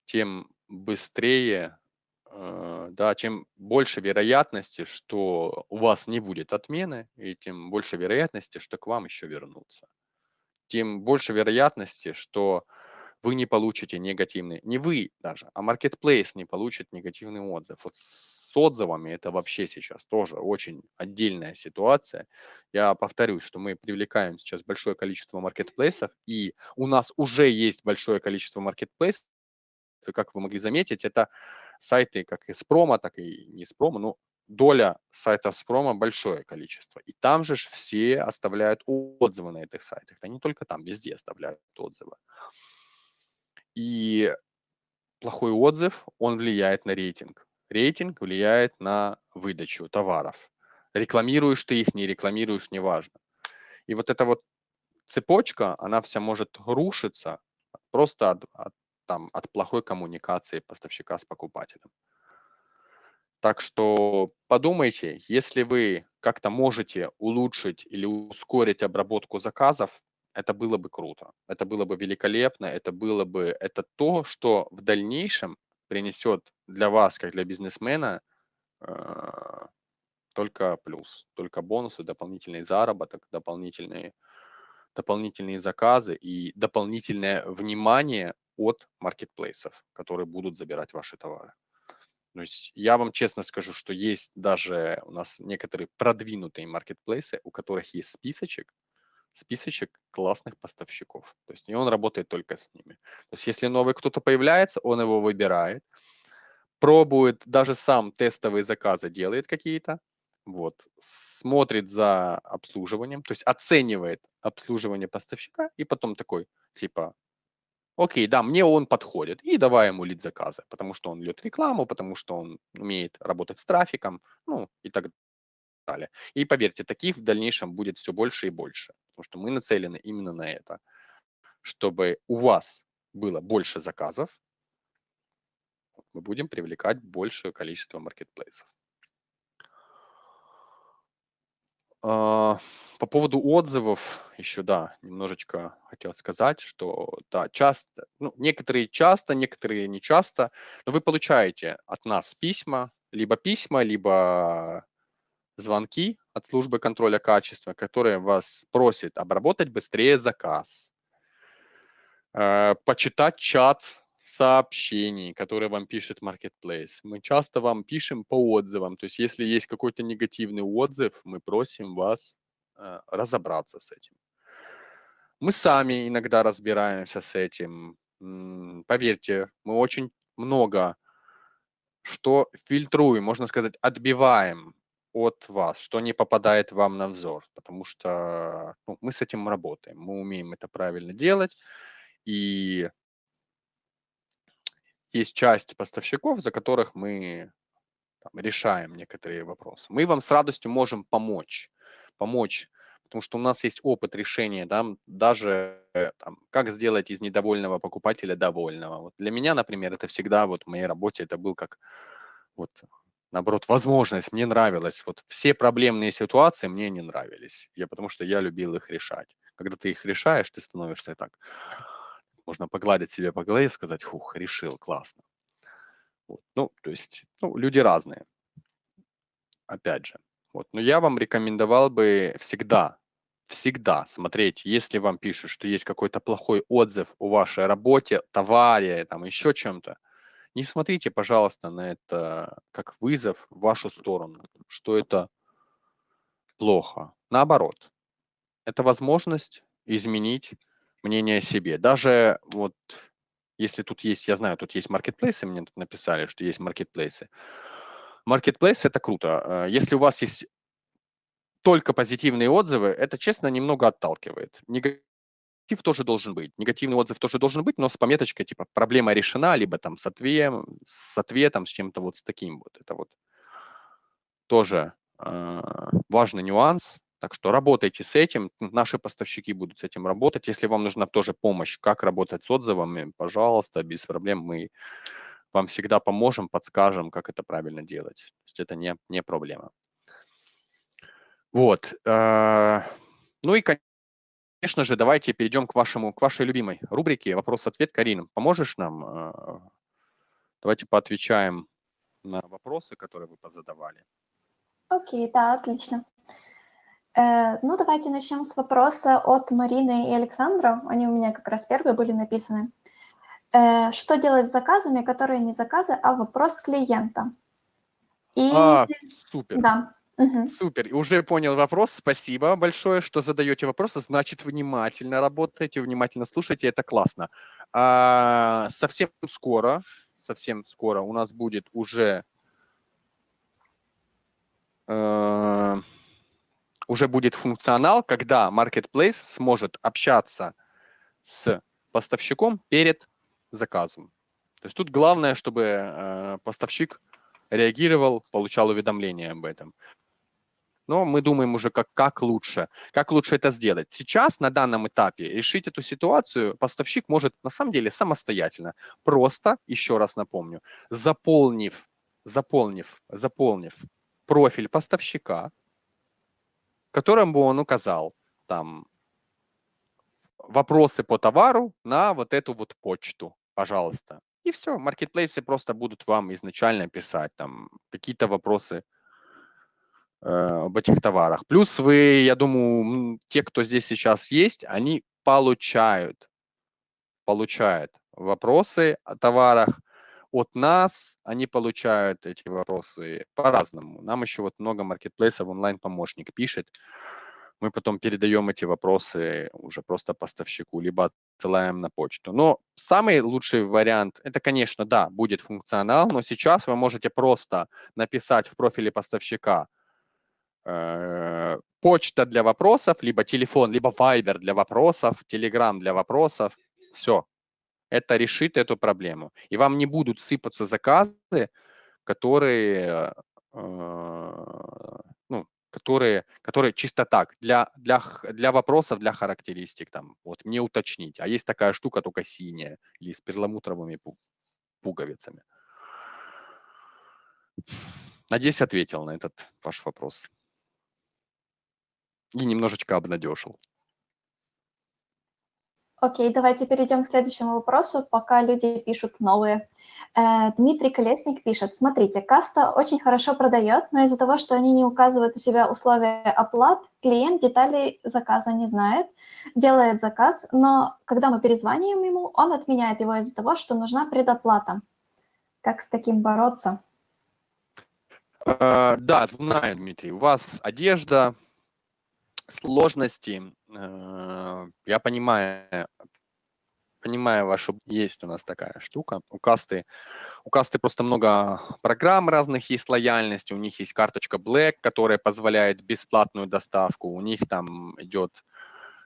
тем быстрее, э, да, чем больше вероятности, что у вас не будет отмены, и тем больше вероятности, что к вам еще вернутся. Тем больше вероятности, что вы не получите негативный, не вы даже, а marketplace не получит негативный отзыв. Вот с отзывами это вообще сейчас тоже очень отдельная ситуация. Я повторюсь, что мы привлекаем сейчас большое количество маркетплейсов, и у нас уже есть большое количество маркетплейсов, как вы могли заметить, это сайты как из промо, так и не из промо, но доля сайтов с промо большое количество. И там же все оставляют отзывы на этих сайтах. Это не только там, везде оставляют отзывы. И плохой отзыв, он влияет на рейтинг. Рейтинг влияет на выдачу товаров. Рекламируешь ты их, не рекламируешь, неважно. И вот эта вот цепочка, она вся может рушиться просто от, от, там, от плохой коммуникации поставщика с покупателем. Так что подумайте, если вы как-то можете улучшить или ускорить обработку заказов, это было бы круто, это было бы великолепно, это было бы, это то, что в дальнейшем принесет для вас, как для бизнесмена, э, только плюс, только бонусы, дополнительный заработок, дополнительные, дополнительные заказы и дополнительное внимание от маркетплейсов, которые будут забирать ваши товары. То есть я вам честно скажу, что есть даже у нас некоторые продвинутые маркетплейсы, у которых есть списочек, списочек классных поставщиков. То есть и он работает только с ними. То есть если новый кто-то появляется, он его выбирает, пробует, даже сам тестовые заказы делает какие-то, вот, смотрит за обслуживанием, то есть оценивает обслуживание поставщика и потом такой, типа, окей, да, мне он подходит, и давай ему лид заказы, потому что он льет рекламу, потому что он умеет работать с трафиком, ну и так далее. И поверьте, таких в дальнейшем будет все больше и больше, потому что мы нацелены именно на это, чтобы у вас было больше заказов, мы будем привлекать большее количество маркетплейсов. А, по поводу отзывов еще, да, немножечко хотел сказать, что, да, часто, ну, некоторые часто, некоторые не часто, но вы получаете от нас письма, либо письма, либо звонки от службы контроля качества, которые вас просят обработать быстрее заказ, э, почитать чат сообщений, которые вам пишет Marketplace. Мы часто вам пишем по отзывам. То есть если есть какой-то негативный отзыв, мы просим вас э, разобраться с этим. Мы сами иногда разбираемся с этим. Поверьте, мы очень много что фильтруем, можно сказать, отбиваем от вас, что не попадает вам на взор, потому что ну, мы с этим работаем, мы умеем это правильно делать, и есть часть поставщиков, за которых мы там, решаем некоторые вопросы. Мы вам с радостью можем помочь, помочь, потому что у нас есть опыт решения, да, даже там, как сделать из недовольного покупателя довольного. Вот для меня, например, это всегда вот в моей работе это был как вот наоборот, возможность, мне нравилось. Вот все проблемные ситуации мне не нравились, я, потому что я любил их решать. Когда ты их решаешь, ты становишься так, можно погладить себе по голове и сказать, хух, решил, классно. Вот. Ну, то есть, ну, люди разные, опять же. Вот. Но я вам рекомендовал бы всегда, всегда смотреть, если вам пишут, что есть какой-то плохой отзыв о вашей работе, товаре, там еще чем-то, не смотрите, пожалуйста, на это как вызов в вашу сторону, что это плохо. Наоборот, это возможность изменить мнение о себе. Даже вот если тут есть, я знаю, тут есть маркетплейсы, мне тут написали, что есть маркетплейсы. Маркетплейс – это круто. Э, если у вас есть только позитивные отзывы, это, честно, немного отталкивает негатив тоже должен быть, негативный отзыв тоже должен быть, но с пометочкой типа проблема решена, либо там с, ответ, с ответом, с чем-то вот с таким вот. Это вот тоже э, важный нюанс. Так что работайте с этим, наши поставщики будут с этим работать. Если вам нужна тоже помощь, как работать с отзывами, пожалуйста, без проблем мы вам всегда поможем, подскажем, как это правильно делать. То есть это не, не проблема. Вот. Э, ну и, конечно, же, давайте перейдем к, вашему, к вашей любимой рубрике «Вопрос-ответ». Карина, поможешь нам? Э, давайте поотвечаем на вопросы, которые вы позадавали. Окей, да, отлично. Э, ну, давайте начнем с вопроса от Марины и Александра. Они у меня как раз первые были написаны. Э, что делать с заказами, которые не заказы, а вопрос клиента? И... А, супер. Да. Угу. Супер. Уже понял вопрос. Спасибо большое, что задаете вопросы. Значит, внимательно работаете, внимательно слушаете. Это классно. А, совсем скоро, совсем скоро у нас будет уже э, уже будет функционал, когда Marketplace сможет общаться с поставщиком перед заказом. То есть тут главное, чтобы э, поставщик реагировал, получал уведомления об этом но мы думаем уже, как, как лучше, как лучше это сделать. Сейчас, на данном этапе, решить эту ситуацию поставщик может на самом деле самостоятельно, просто, еще раз напомню, заполнив, заполнив, заполнив профиль поставщика, которым бы он указал там вопросы по товару на вот эту вот почту, пожалуйста. И все, маркетплейсы просто будут вам изначально писать там какие-то вопросы об этих товарах. Плюс вы, я думаю, те, кто здесь сейчас есть, они получают, получают вопросы о товарах от нас, они получают эти вопросы по-разному. Нам еще вот много маркетплейсов, онлайн-помощник пишет, мы потом передаем эти вопросы уже просто поставщику, либо отсылаем на почту. Но самый лучший вариант, это, конечно, да, будет функционал, но сейчас вы можете просто написать в профиле поставщика – Э, почта для вопросов, либо телефон, либо Viber для вопросов, Telegram для вопросов. Все. Это решит эту проблему. И вам не будут сыпаться заказы, которые, э, ну, которые, которые чисто так, для, для, для вопросов, для характеристик, там, вот, мне уточнить. А есть такая штука, только синяя, или с перламутровыми пуговицами. Надеюсь, ответил на этот ваш вопрос. И немножечко обнадежил. Окей, давайте перейдем к следующему вопросу, пока люди пишут новые. Э, Дмитрий Колесник пишет, смотрите, каста очень хорошо продает, но из-за того, что они не указывают у себя условия оплат, клиент деталей заказа не знает, делает заказ, но когда мы перезваниваем ему, он отменяет его из-за того, что нужна предоплата. Как с таким бороться? Uh, да, знаю, Дмитрий. У вас одежда, сложности. Uh, я понимаю, понимаю вашу... Есть у нас такая штука. У касты, у касты просто много программ разных есть лояльности. У них есть карточка Black, которая позволяет бесплатную доставку. У них там идет...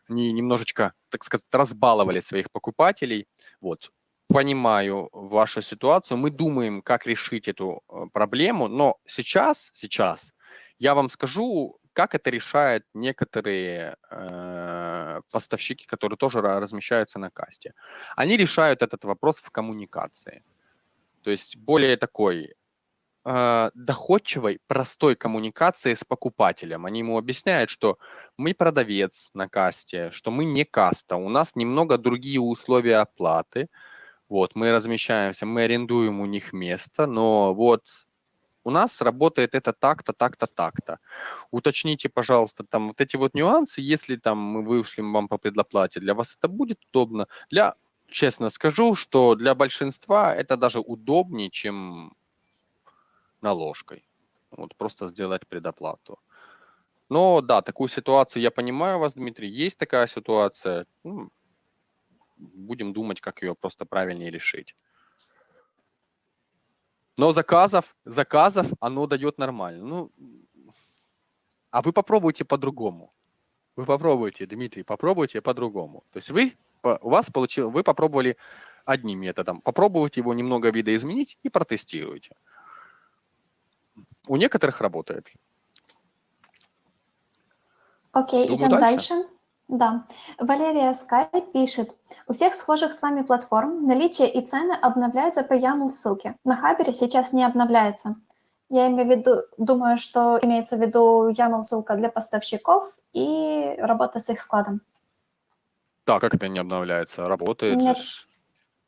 Они немножечко, так сказать, разбаловали своих покупателей. Вот понимаю вашу ситуацию, мы думаем, как решить эту э, проблему, но сейчас, сейчас я вам скажу, как это решают некоторые э, поставщики, которые тоже размещаются на касте. Они решают этот вопрос в коммуникации. То есть более такой э, доходчивой, простой коммуникации с покупателем. Они ему объясняют, что мы продавец на касте, что мы не каста, у нас немного другие условия оплаты, вот, мы размещаемся, мы арендуем у них место, но вот у нас работает это так-то, так-то, так-то. Уточните, пожалуйста, там вот эти вот нюансы, если там мы вышлем вам по предоплате, для вас это будет удобно. Для, честно скажу, что для большинства это даже удобнее, чем наложкой. Вот просто сделать предоплату. Но да, такую ситуацию я понимаю вас, Дмитрий, есть такая ситуация. Ну, будем думать, как ее просто правильнее решить. Но заказов, заказов оно дает нормально. Ну, а вы попробуйте по-другому. Вы попробуйте, Дмитрий, попробуйте по-другому. То есть вы, у вас получилось, вы попробовали одним методом. Попробуйте его немного видоизменить и протестируйте. У некоторых работает. Окей, Думаю, идем дальше. дальше. Да. Валерия Скай пишет, у всех схожих с вами платформ наличие и цены обновляются по YAML ссылке. На Хабере сейчас не обновляется. Я имею в виду, думаю, что имеется в виду YAML ссылка для поставщиков и работа с их складом. Да, как это не обновляется? Работает Нет.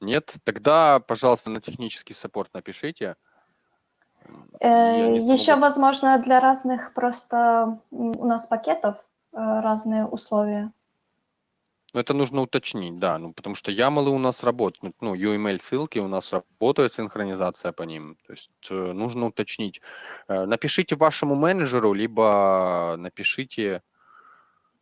Нет? Тогда, пожалуйста, на технический саппорт напишите. Э, еще, возможно, для разных просто у нас пакетов разные условия. Ну, это нужно уточнить, да, ну, потому что YAML у нас работают, ну, UML ссылки у нас работает синхронизация по ним, то есть э, нужно уточнить. Э, напишите вашему менеджеру, либо напишите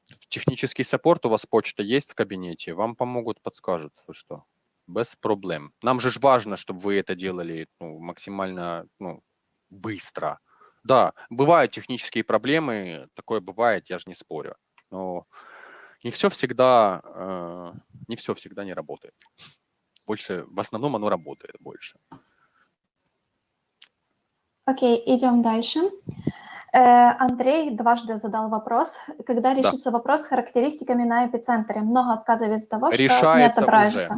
в технический саппорт, у вас почта есть в кабинете, вам помогут, подскажут, вы что, без проблем. Нам же важно, чтобы вы это делали ну, максимально ну, быстро, да, бывают технические проблемы, такое бывает, я же не спорю. Но не все всегда, э, не все всегда не работает. Больше, в основном оно работает больше. Окей, okay, идем дальше. Э, Андрей дважды задал вопрос. Когда решится да. вопрос с характеристиками на эпицентре? Много отказов из-за того, решается что не отображается.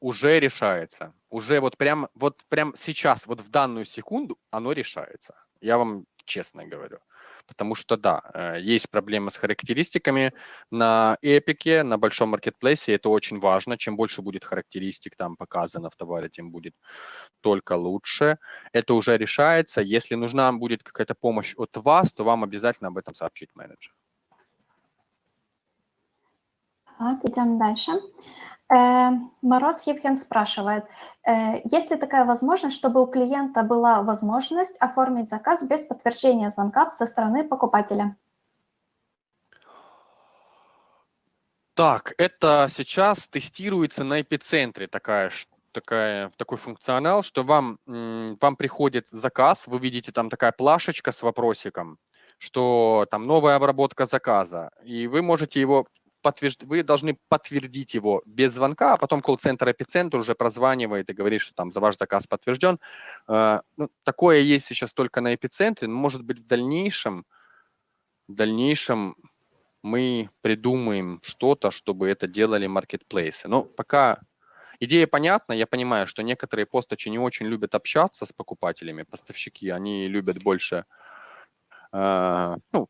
Уже. уже решается. Уже вот прям, вот прям сейчас, вот в данную секунду оно решается. Я вам честно говорю. Потому что, да, э, есть проблемы с характеристиками на эпике, на большом маркетплейсе, это очень важно. Чем больше будет характеристик там показано в товаре, тем будет только лучше. Это уже решается. Если нужна будет какая-то помощь от вас, то вам обязательно об этом сообщит менеджер. Так, идем дальше. Э, Мороз Евген спрашивает, э, есть ли такая возможность, чтобы у клиента была возможность оформить заказ без подтверждения звонка со стороны покупателя? Так, это сейчас тестируется на эпицентре такая, такая, такой функционал, что вам, вам приходит заказ, вы видите там такая плашечка с вопросиком, что там новая обработка заказа, и вы можете его подтвержд... вы должны подтвердить его без звонка, а потом колл-центр эпицентр уже прозванивает и говорит, что там за ваш заказ подтвержден. Э, ну, такое есть сейчас только на эпицентре, но может быть в дальнейшем в дальнейшем мы придумаем что-то, чтобы это делали маркетплейсы. Но пока идея понятна, я понимаю, что некоторые постачи не очень любят общаться с покупателями, поставщики, они любят больше, э, ну,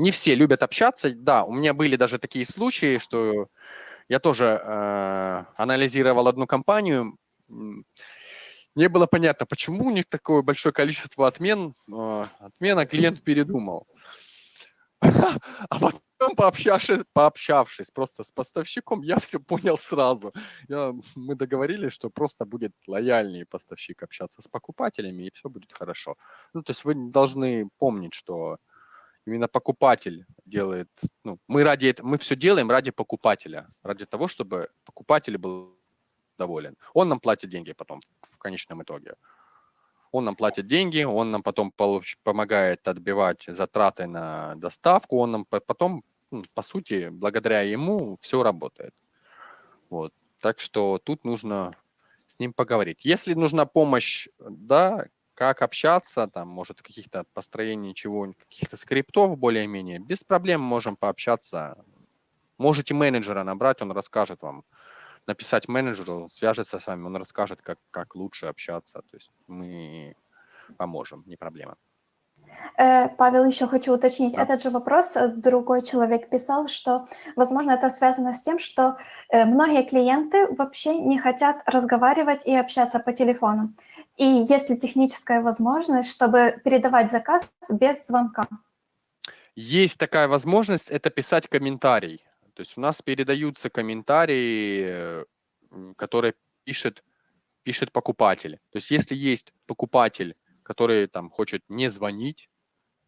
не все любят общаться. Да, у меня были даже такие случаи, что я тоже э, анализировал одну компанию, не было понятно, почему у них такое большое количество отмен, э, отмена клиент передумал. А потом, пообщавшись, пообщавшись просто с поставщиком, я все понял сразу. Я, мы договорились, что просто будет лояльнее поставщик общаться с покупателями, и все будет хорошо. Ну, то есть вы должны помнить, что именно покупатель делает, ну, мы ради этого, мы все делаем ради покупателя, ради того, чтобы покупатель был доволен. Он нам платит деньги потом в конечном итоге. Он нам платит деньги, он нам потом получ, помогает отбивать затраты на доставку, он нам потом, ну, по сути, благодаря ему все работает. Вот. Так что тут нужно с ним поговорить. Если нужна помощь, да, как общаться, там, может, каких-то построений чего, каких-то скриптов более-менее, без проблем можем пообщаться. Можете менеджера набрать, он расскажет вам, написать менеджеру, свяжется с вами, он расскажет, как, как лучше общаться. То есть мы поможем, не проблема. Э, Павел, еще хочу уточнить да. этот же вопрос. Другой человек писал, что, возможно, это связано с тем, что э, многие клиенты вообще не хотят разговаривать и общаться по телефону. И есть ли техническая возможность, чтобы передавать заказ без звонка? Есть такая возможность, это писать комментарий. То есть у нас передаются комментарии, которые пишет, пишет покупатель. То есть если есть покупатель, который там хочет не звонить,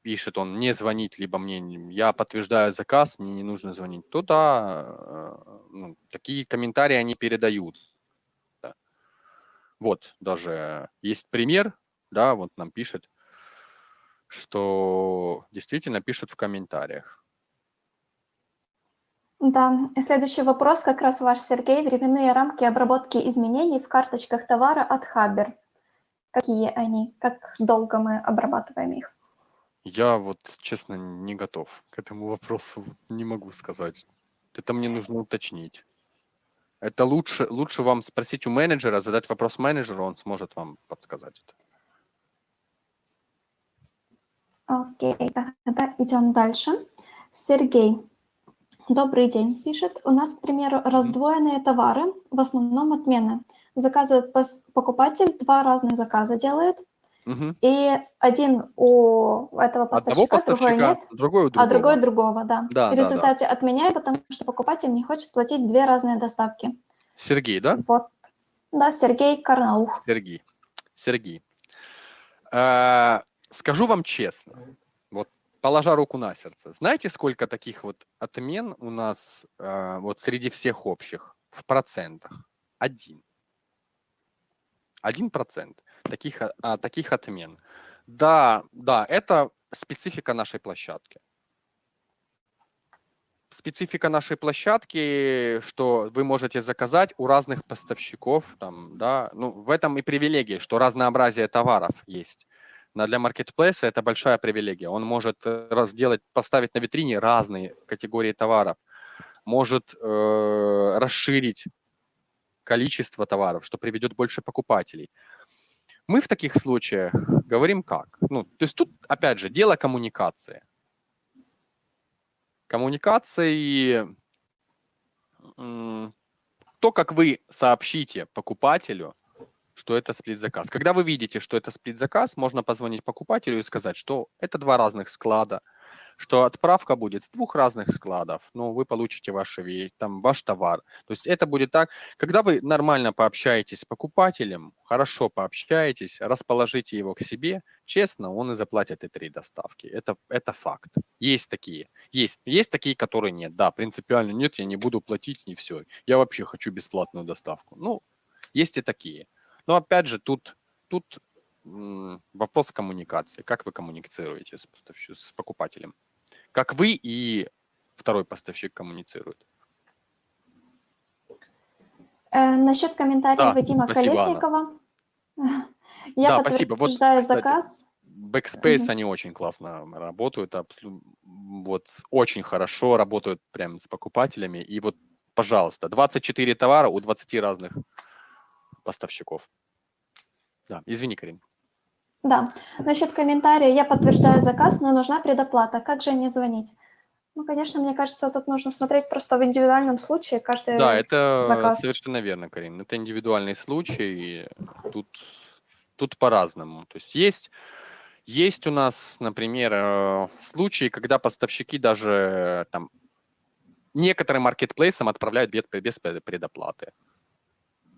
пишет он не звонить, либо мне, я подтверждаю заказ, мне не нужно звонить, то да, э, ну, такие комментарии они передают. Вот, даже есть пример, да, вот нам пишет, что действительно пишут в комментариях. Да, следующий вопрос как раз ваш, Сергей. Временные рамки обработки изменений в карточках товара от Хабер. Какие они? Как долго мы обрабатываем их? Я вот, честно, не готов к этому вопросу, не могу сказать. Это мне нужно уточнить. Это лучше, лучше вам спросить у менеджера, задать вопрос менеджеру, он сможет вам подсказать это. Окей, тогда идем дальше. Сергей, добрый день, пишет. У нас, к примеру, раздвоенные товары, в основном отмены. Заказывает покупатель, два разных заказа делает – Угу. И один у этого поставщика, поставщика другой нет, другой у другого. а другой другого, да. да в результате да, да. отменяю, потому что покупатель не хочет платить две разные доставки. Сергей, да? Вот. Да, Сергей Карнаух. Сергей. Сергей. А, скажу вам честно, вот положа руку на сердце, знаете, сколько таких вот отмен у нас а, вот среди всех общих в процентах? Один. Один процент таких, а, таких отмен. Да, да, это специфика нашей площадки. Специфика нашей площадки, что вы можете заказать у разных поставщиков, там, да, ну, в этом и привилегия, что разнообразие товаров есть. Но для маркетплейса это большая привилегия. Он может э, разделать, поставить на витрине разные категории товаров, может э, расширить количество товаров, что приведет больше покупателей. Мы в таких случаях говорим как? Ну, то есть тут, опять же, дело коммуникации. Коммуникации, то, как вы сообщите покупателю, что это сплит-заказ. Когда вы видите, что это сплит-заказ, можно позвонить покупателю и сказать, что это два разных склада, что отправка будет с двух разных складов, ну, вы получите ваши, там, ваш товар. То есть это будет так, когда вы нормально пообщаетесь с покупателем, хорошо пообщаетесь, расположите его к себе, честно, он и заплатит и три доставки. Это, это факт. Есть такие. Есть. Есть такие, которые нет. Да, принципиально нет, я не буду платить, не все. Я вообще хочу бесплатную доставку. Ну, есть и такие. Но опять же, тут, тут вопрос коммуникации. Как вы коммуницируете с, с покупателем? Как вы и второй поставщик коммуницируют. Э, насчет комментариев да, Вадима спасибо, Колесникова. Я да, подтверждаю вот, кстати, заказ. Backspace, Мгм. они очень классно работают, вот очень хорошо работают прям с покупателями. И вот, пожалуйста, 24 товара у 20 разных поставщиков. Да, извини, Карин. Да, насчет комментария. Я подтверждаю заказ, но нужна предоплата. Как же мне звонить? Ну, конечно, мне кажется, тут нужно смотреть просто в индивидуальном случае каждый Да, это заказ. совершенно верно, Карин. Это индивидуальный случай. и Тут, тут по-разному. То есть есть, есть у нас, например, э, случаи, когда поставщики даже э, там некоторым маркетплейсам отправляют без предоплаты.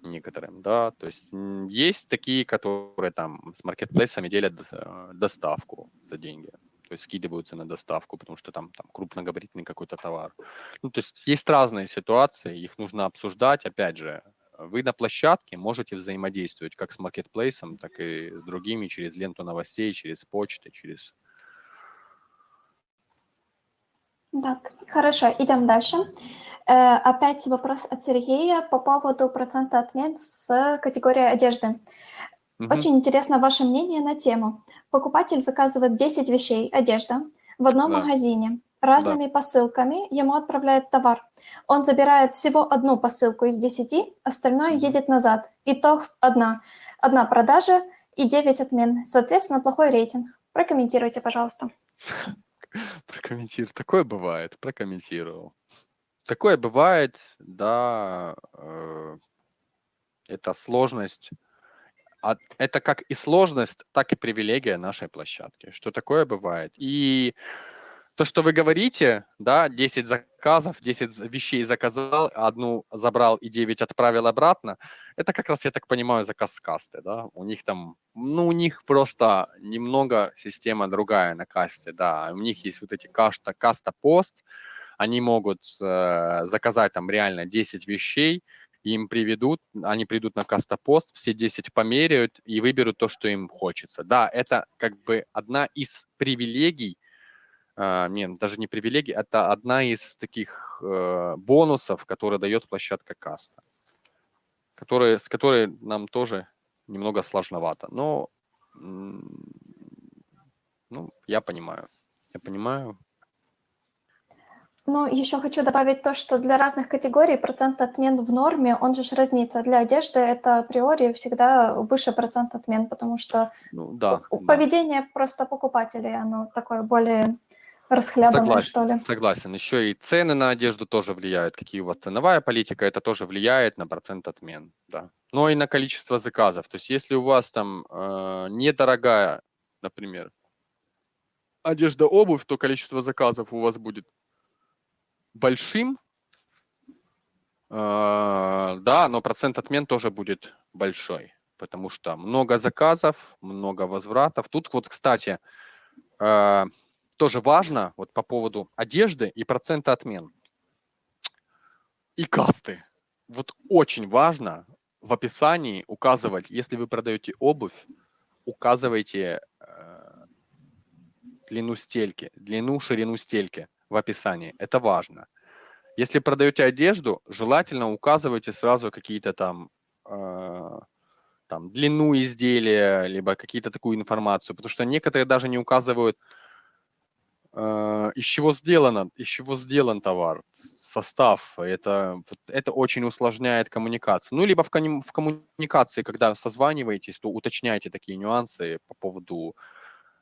Некоторым, да. То есть есть такие, которые там с маркетплейсами делят э, доставку за деньги. То есть скидываются на доставку, потому что там, там крупногабаритный какой-то товар. Ну, то есть есть разные ситуации, их нужно обсуждать. Опять же, вы на площадке можете взаимодействовать как с маркетплейсом, так и с другими через ленту новостей, через почты, через... Так, хорошо, идем дальше. Э, опять вопрос от Сергея по поводу процента отмен с категории одежды. Мгм. Очень интересно ваше мнение на тему. Покупатель заказывает 10 вещей, одежда, в одном Да. магазине, разными посылками ему отправляют товар. Он забирает всего одну посылку из 10, остальное Мгм. едет назад. Итог одна. Одна продажа и 9 отмен. Соответственно, плохой рейтинг. Прокомментируйте, пожалуйста. Прокомментирую. Такое бывает, прокомментировал. Такое бывает, да, э, это сложность. А это как и сложность, так и привилегия нашей площадки, что такое бывает. И то, что вы говорите, да, 10 заказов, 10 з- вещей заказал, одну забрал и 9 отправил обратно, это как раз, я так понимаю, заказ с касты, да, у них там, ну, у них просто немного система другая на касте, да, у них есть вот эти каста, каста-пост, они могут э, заказать там реально 10 вещей, им приведут, они придут на кастопост, все 10 померяют и выберут то, что им хочется. Да, это как бы одна из привилегий, нет, даже не привилегий, это одна из таких э, бонусов, которые дает площадка каста, которые, с которой нам тоже немного сложновато. Но, ну, я понимаю, я понимаю. Ну, еще хочу добавить то, что для разных категорий процент отмен в норме, он же разнится. Для одежды это априори всегда выше процент отмен, потому что Ну, да, у- да. поведение просто покупателей, оно такое более расхлябанное, Согласен, что ли. согласен. Еще и цены на одежду тоже влияют. Какие у вас ценовая политика, это тоже влияет на процент отмен. Да. Но и на количество заказов. То есть если у вас там э, недорогая, например, одежда, обувь, то количество заказов у вас будет большим. Э, да, но процент отмен тоже будет большой. Потому что много заказов, много возвратов. Тут вот, кстати, э, тоже важно вот по поводу одежды и процента отмен. И касты. Вот очень важно в описании указывать, если вы продаете обувь, указывайте э, длину стельки, длину, ширину стельки в описании. Это важно. Если продаете одежду, желательно указывайте сразу какие-то там, э, там длину изделия, либо какие-то такую информацию, потому что некоторые даже не указывают из чего сделано, из чего сделан товар, состав. Это, это очень усложняет коммуникацию. Ну, либо в, в коммуникации, когда созваниваетесь, то уточняйте такие нюансы по поводу,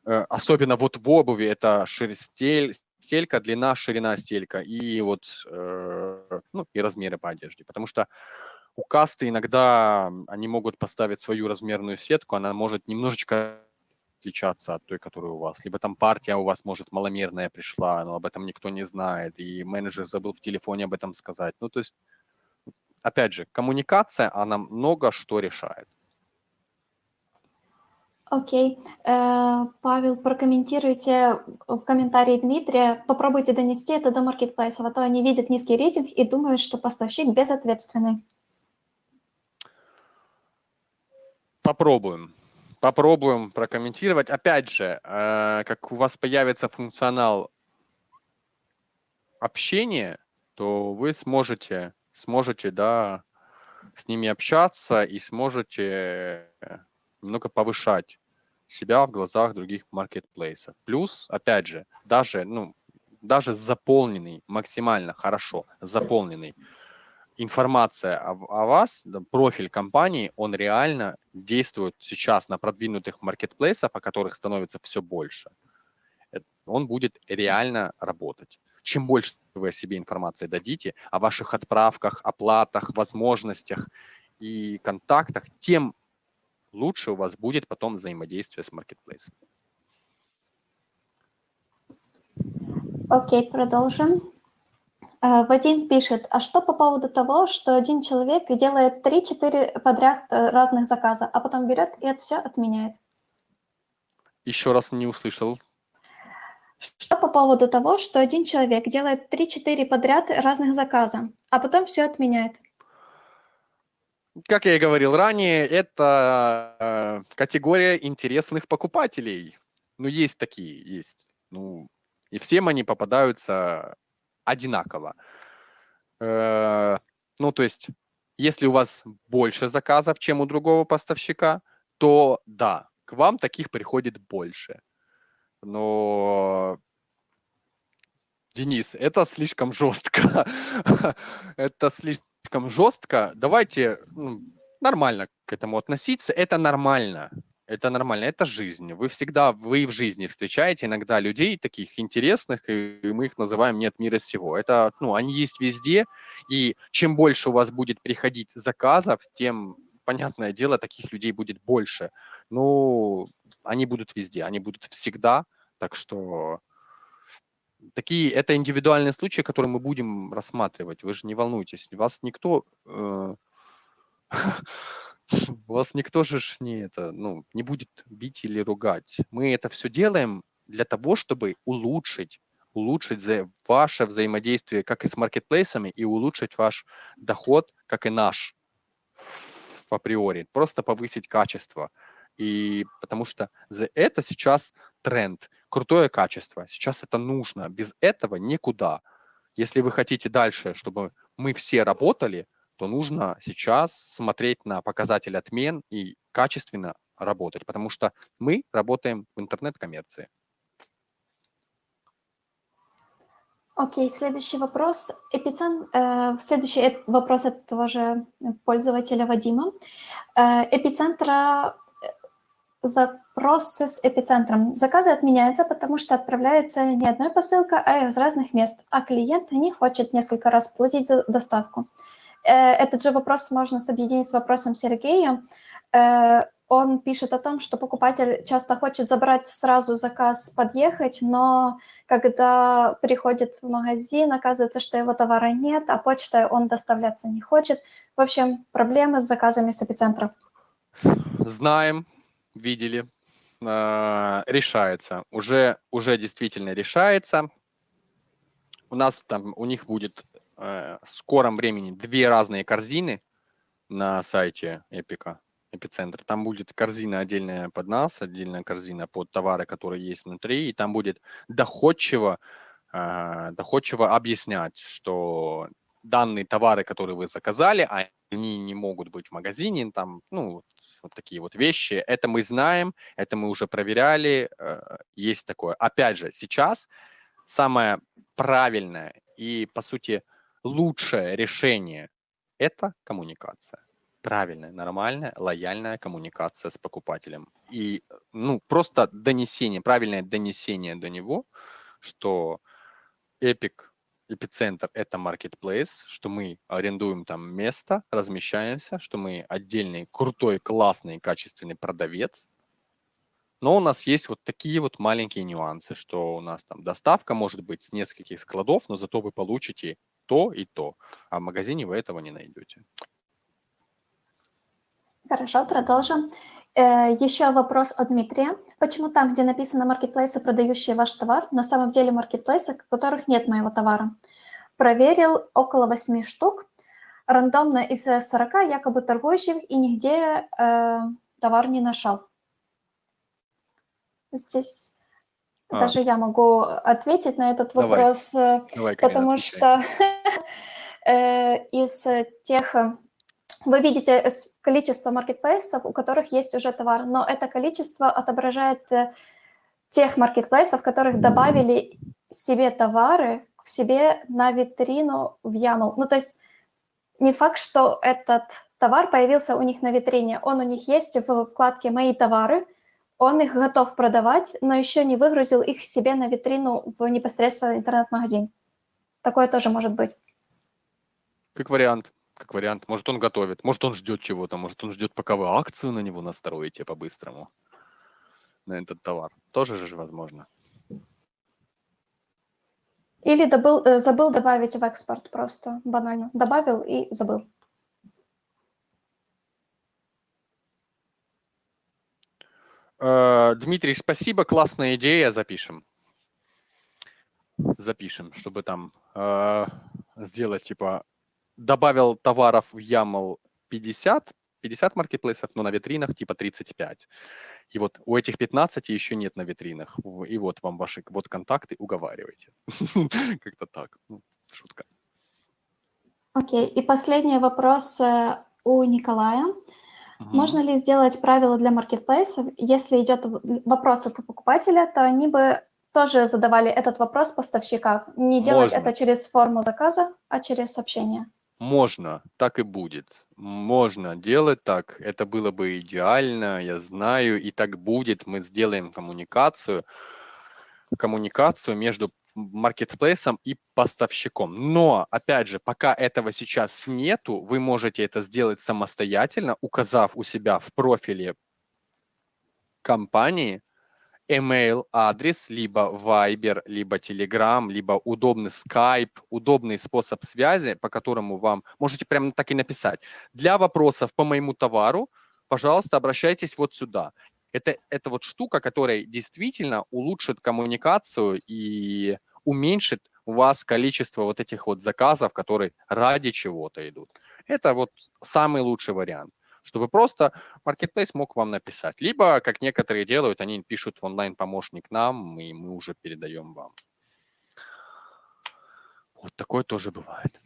э, особенно вот в обуви, это шир- стель, стелька, длина, ширина стелька и вот, э, ну, и размеры по одежде. Потому что у касты иногда они могут поставить свою размерную сетку, она может немножечко отличаться от той, которая у вас. Либо там партия у вас, может, маломерная пришла, но об этом никто не знает, и менеджер забыл в телефоне об этом сказать. Ну, то есть, опять же, коммуникация, она много что решает. Окей. Э, Павел, прокомментируйте в комментарии Дмитрия. Попробуйте донести это до маркетплейсов, а то они видят низкий рейтинг и думают, что поставщик безответственный. Попробуем. Попробуем прокомментировать. Опять же, э, как у вас появится функционал общения, то вы сможете, сможете, да, с ними общаться и сможете немного повышать себя в глазах других маркетплейсов. Плюс, опять же, даже, ну, даже заполненный, максимально хорошо заполненный информация о, о вас, профиль компании, он реально действует сейчас на продвинутых маркетплейсах, о которых становится все больше. Он будет реально работать. Чем больше вы о себе информации дадите, о ваших отправках, оплатах, возможностях и контактах, тем лучше у вас будет потом взаимодействие с маркетплейсом. Окей, продолжим. Э, Вадим пишет, а что по поводу того, что один человек делает 3-4 подряд э, разных заказа, а потом берет и это все отменяет? Еще раз не услышал. Что по поводу того, что один человек делает 3-4 подряд разных заказа, а потом все отменяет? Как я и говорил ранее, это э, категория интересных покупателей. Ну, есть такие, есть. Ну, и всем они попадаются одинаково. Э, ну, то есть, если у вас больше заказов, чем у другого поставщика, то да, к вам таких приходит больше. Но Денис, это слишком жестко. это слишком жестко, давайте ну, нормально к этому относиться. Это нормально. Это нормально, это жизнь. Вы всегда, вы в жизни встречаете иногда людей таких интересных, и мы их называем «нет мира сего». Это, ну, они есть везде, и чем больше у вас будет приходить заказов, тем, понятное дело, таких людей будет больше. Ну, они будут везде, они будут всегда, так что такие, это индивидуальные случаи, которые мы будем рассматривать. Вы же не волнуйтесь, вас никто, э, вас никто же не это, ну, не будет бить или ругать. Мы это все делаем для того, чтобы улучшить, улучшить за, ваше взаимодействие как и с маркетплейсами и улучшить ваш доход, как и наш априори. Просто повысить качество. И потому что за это сейчас тренд крутое качество. Сейчас это нужно. Без этого никуда. Если вы хотите дальше, чтобы мы все работали, то нужно сейчас смотреть на показатель отмен и качественно работать, потому что мы работаем в интернет-коммерции. Окей, следующий вопрос. Эпицен... Э, следующий вопрос от того же пользователя Вадима. Э, эпицентра запросы с эпицентром. Заказы отменяются, потому что отправляется не одной посылка, а из разных мест, а клиент не хочет несколько раз платить за доставку. Э, этот же вопрос можно объединить с вопросом Сергея. Э, он пишет о том, что покупатель часто хочет забрать сразу заказ, подъехать, но когда приходит в магазин, оказывается, что его товара нет, а почтой он доставляться не хочет. В общем, проблемы с заказами с эпицентров. Знаем, видели, э, решается. Уже, уже действительно решается. У нас там, у них будет э, в скором времени две разные корзины на сайте Эпика, Эпицентр. Там будет корзина отдельная под нас, отдельная корзина под товары, которые есть внутри, и там будет доходчиво, э, доходчиво объяснять, что данные товары, которые вы заказали, они не могут быть в магазине, там, ну, вот такие вот вещи. Это мы знаем, это мы уже проверяли, э, есть такое. Опять же, сейчас самое правильное и, по сути, лучшее решение – это коммуникация. Правильная, нормальная, лояльная коммуникация с покупателем. И, ну, просто донесение, правильное донесение до него, что Epic эпицентр – это marketplace, что мы арендуем там место, размещаемся, что мы отдельный крутой, классный, качественный продавец. Но у нас есть вот такие вот маленькие нюансы, что у нас там доставка может быть с нескольких складов, но зато вы получите то и то, а в магазине вы этого не найдете. Хорошо, продолжим. Э, Еще вопрос от Дмитрия. Почему там, где написано маркетплейсы, продающие ваш товар, на самом деле маркетплейсы, в которых нет моего товара? Проверил около 8 штук, рандомно из 40 якобы торгующих, и нигде э, товар не нашел. Здесь а. даже я могу ответить на этот Давай. вопрос, э, Давай, потому что э, из тех вы видите количество маркетплейсов, у которых есть уже товар, но это количество отображает э, тех маркетплейсов, которых добавили себе товары в себе на витрину в YAML. Ну, то есть не факт, что этот товар появился у них на витрине, он у них есть в вкладке «Мои товары», он их готов продавать, но еще не выгрузил их себе на витрину в непосредственно интернет-магазин. Такое тоже может быть. Как вариант как вариант. Может, он готовит, может, он ждет чего-то, может, он ждет, пока вы акцию на него настроите по-быстрому, на этот товар. Тоже же возможно. Или добыл, э, забыл добавить в экспорт просто, банально. Добавил и забыл. Дмитрий, спасибо, классная идея, запишем. Запишем, чтобы там э, сделать типа добавил товаров в YAML 50, 50 маркетплейсов, но на витринах типа 35. И вот у этих 15 еще нет на витринах. И вот вам ваши вот контакты, уговаривайте. Как-то так. Ну, шутка. Окей. И последний вопрос э, у Николая. Можно ли сделать правила для маркетплейсов? Если идет вопрос от покупателя, то они бы тоже задавали этот вопрос поставщикам. Не делать это через форму заказа, а через сообщение. Можно, так и будет. Можно делать так. Это было бы идеально, я знаю, и так будет. Мы сделаем коммуникацию, коммуникацию между маркетплейсом и поставщиком. Но, опять же, пока этого сейчас нету, вы можете это сделать самостоятельно, указав у себя в профиле компании – email адрес, либо Viber, либо Telegram, либо удобный Skype, удобный способ связи, по которому вам можете прямо так и написать. Для вопросов по моему товару, пожалуйста, обращайтесь вот сюда. Это, это вот штука, которая действительно улучшит коммуникацию и уменьшит у вас количество вот этих вот заказов, которые ради чего-то идут. Это вот самый лучший вариант чтобы просто Marketplace мог вам написать. Либо, как некоторые делают, они пишут в онлайн-помощник нам, и мы уже передаем вам. Вот такое тоже бывает.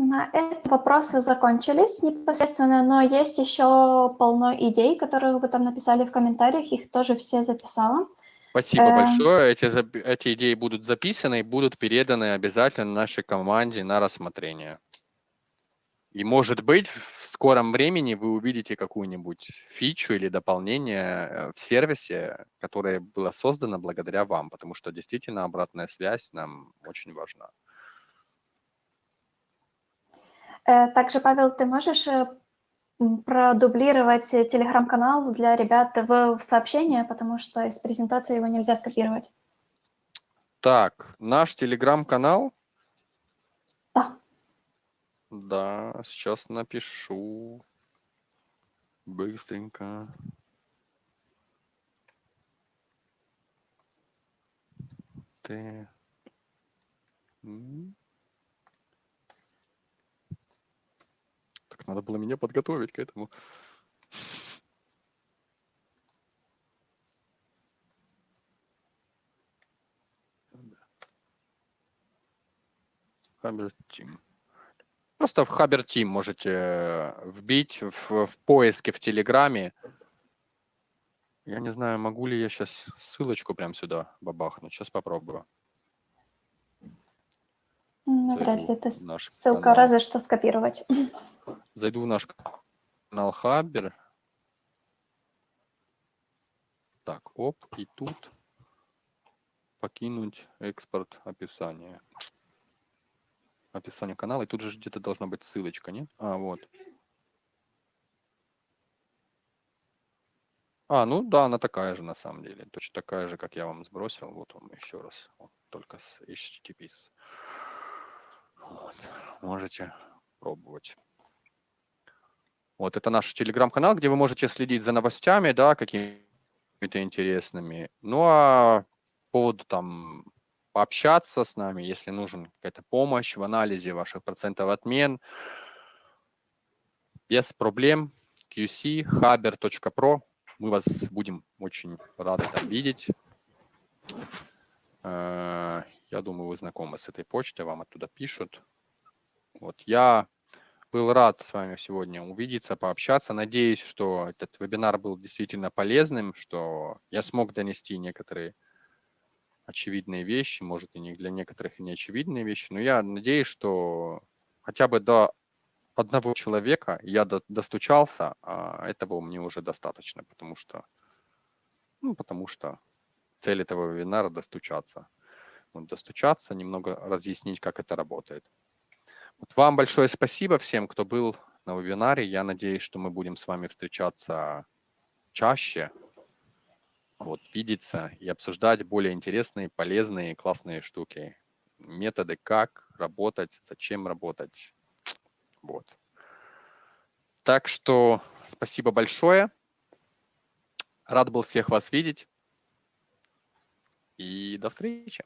На этом вопросы закончились непосредственно, но есть еще полно идей, которые вы там написали в комментариях, их тоже все записала. Спасибо э... большое. Эти, эти идеи будут записаны и будут переданы обязательно нашей команде на рассмотрение. И может быть, в скором времени вы увидите какую-нибудь фичу или дополнение э, в сервисе, которое было создано благодаря вам, потому что действительно обратная связь нам очень важна. Э, также, Павел, ты можешь э, продублировать телеграм-канал для ребят в сообщение, потому что из презентации его нельзя скопировать. Так, наш телеграм-канал да, сейчас напишу. Быстренько. Ты... надо было меня подготовить к этому. Хабер Тим. Просто в Хабер Team можете э, вбить в, в поиске в Телеграме. Я не знаю, могу ли я сейчас ссылочку прям сюда бабахнуть. Сейчас попробую. Навряд ли это ссылка, канал. разве что скопировать. Зайду в наш канал Хабер. Так, оп, и тут покинуть экспорт описания описание канала, и тут же где-то должна быть ссылочка, нет? А, вот. А, ну да, она такая же на самом деле. Точно такая же, как я вам сбросил. Вот он еще раз. Вот, только с HTTPS. Вот. Можете пробовать. Вот это наш телеграм-канал, где вы можете следить за новостями, да, какими-то интересными. Ну а по поводу там пообщаться с нами, если нужен какая-то помощь в анализе ваших процентов отмен. Без проблем. QC, haber.pro. Мы вас будем очень рады там видеть. Э, я думаю, вы знакомы с этой почтой, вам оттуда пишут. Вот я Был рад с вами сегодня увидеться, пообщаться. Надеюсь, что этот вебинар был действительно полезным, что я смог донести некоторые очевидные вещи, может и не для некоторых и не очевидные вещи, но я надеюсь, что хотя бы до одного человека я до, достучался, а этого мне уже достаточно, потому что, ну, потому что цель этого вебинара достучаться. Вот достучаться, немного разъяснить, как это работает. Вот вам большое спасибо всем, кто был на вебинаре. Я надеюсь, что мы будем с вами встречаться чаще, вот, видеться и обсуждать более интересные, полезные, классные штуки. Методы, как работать, зачем работать. Вот. Так что спасибо большое. Рад был всех вас видеть. И до встречи.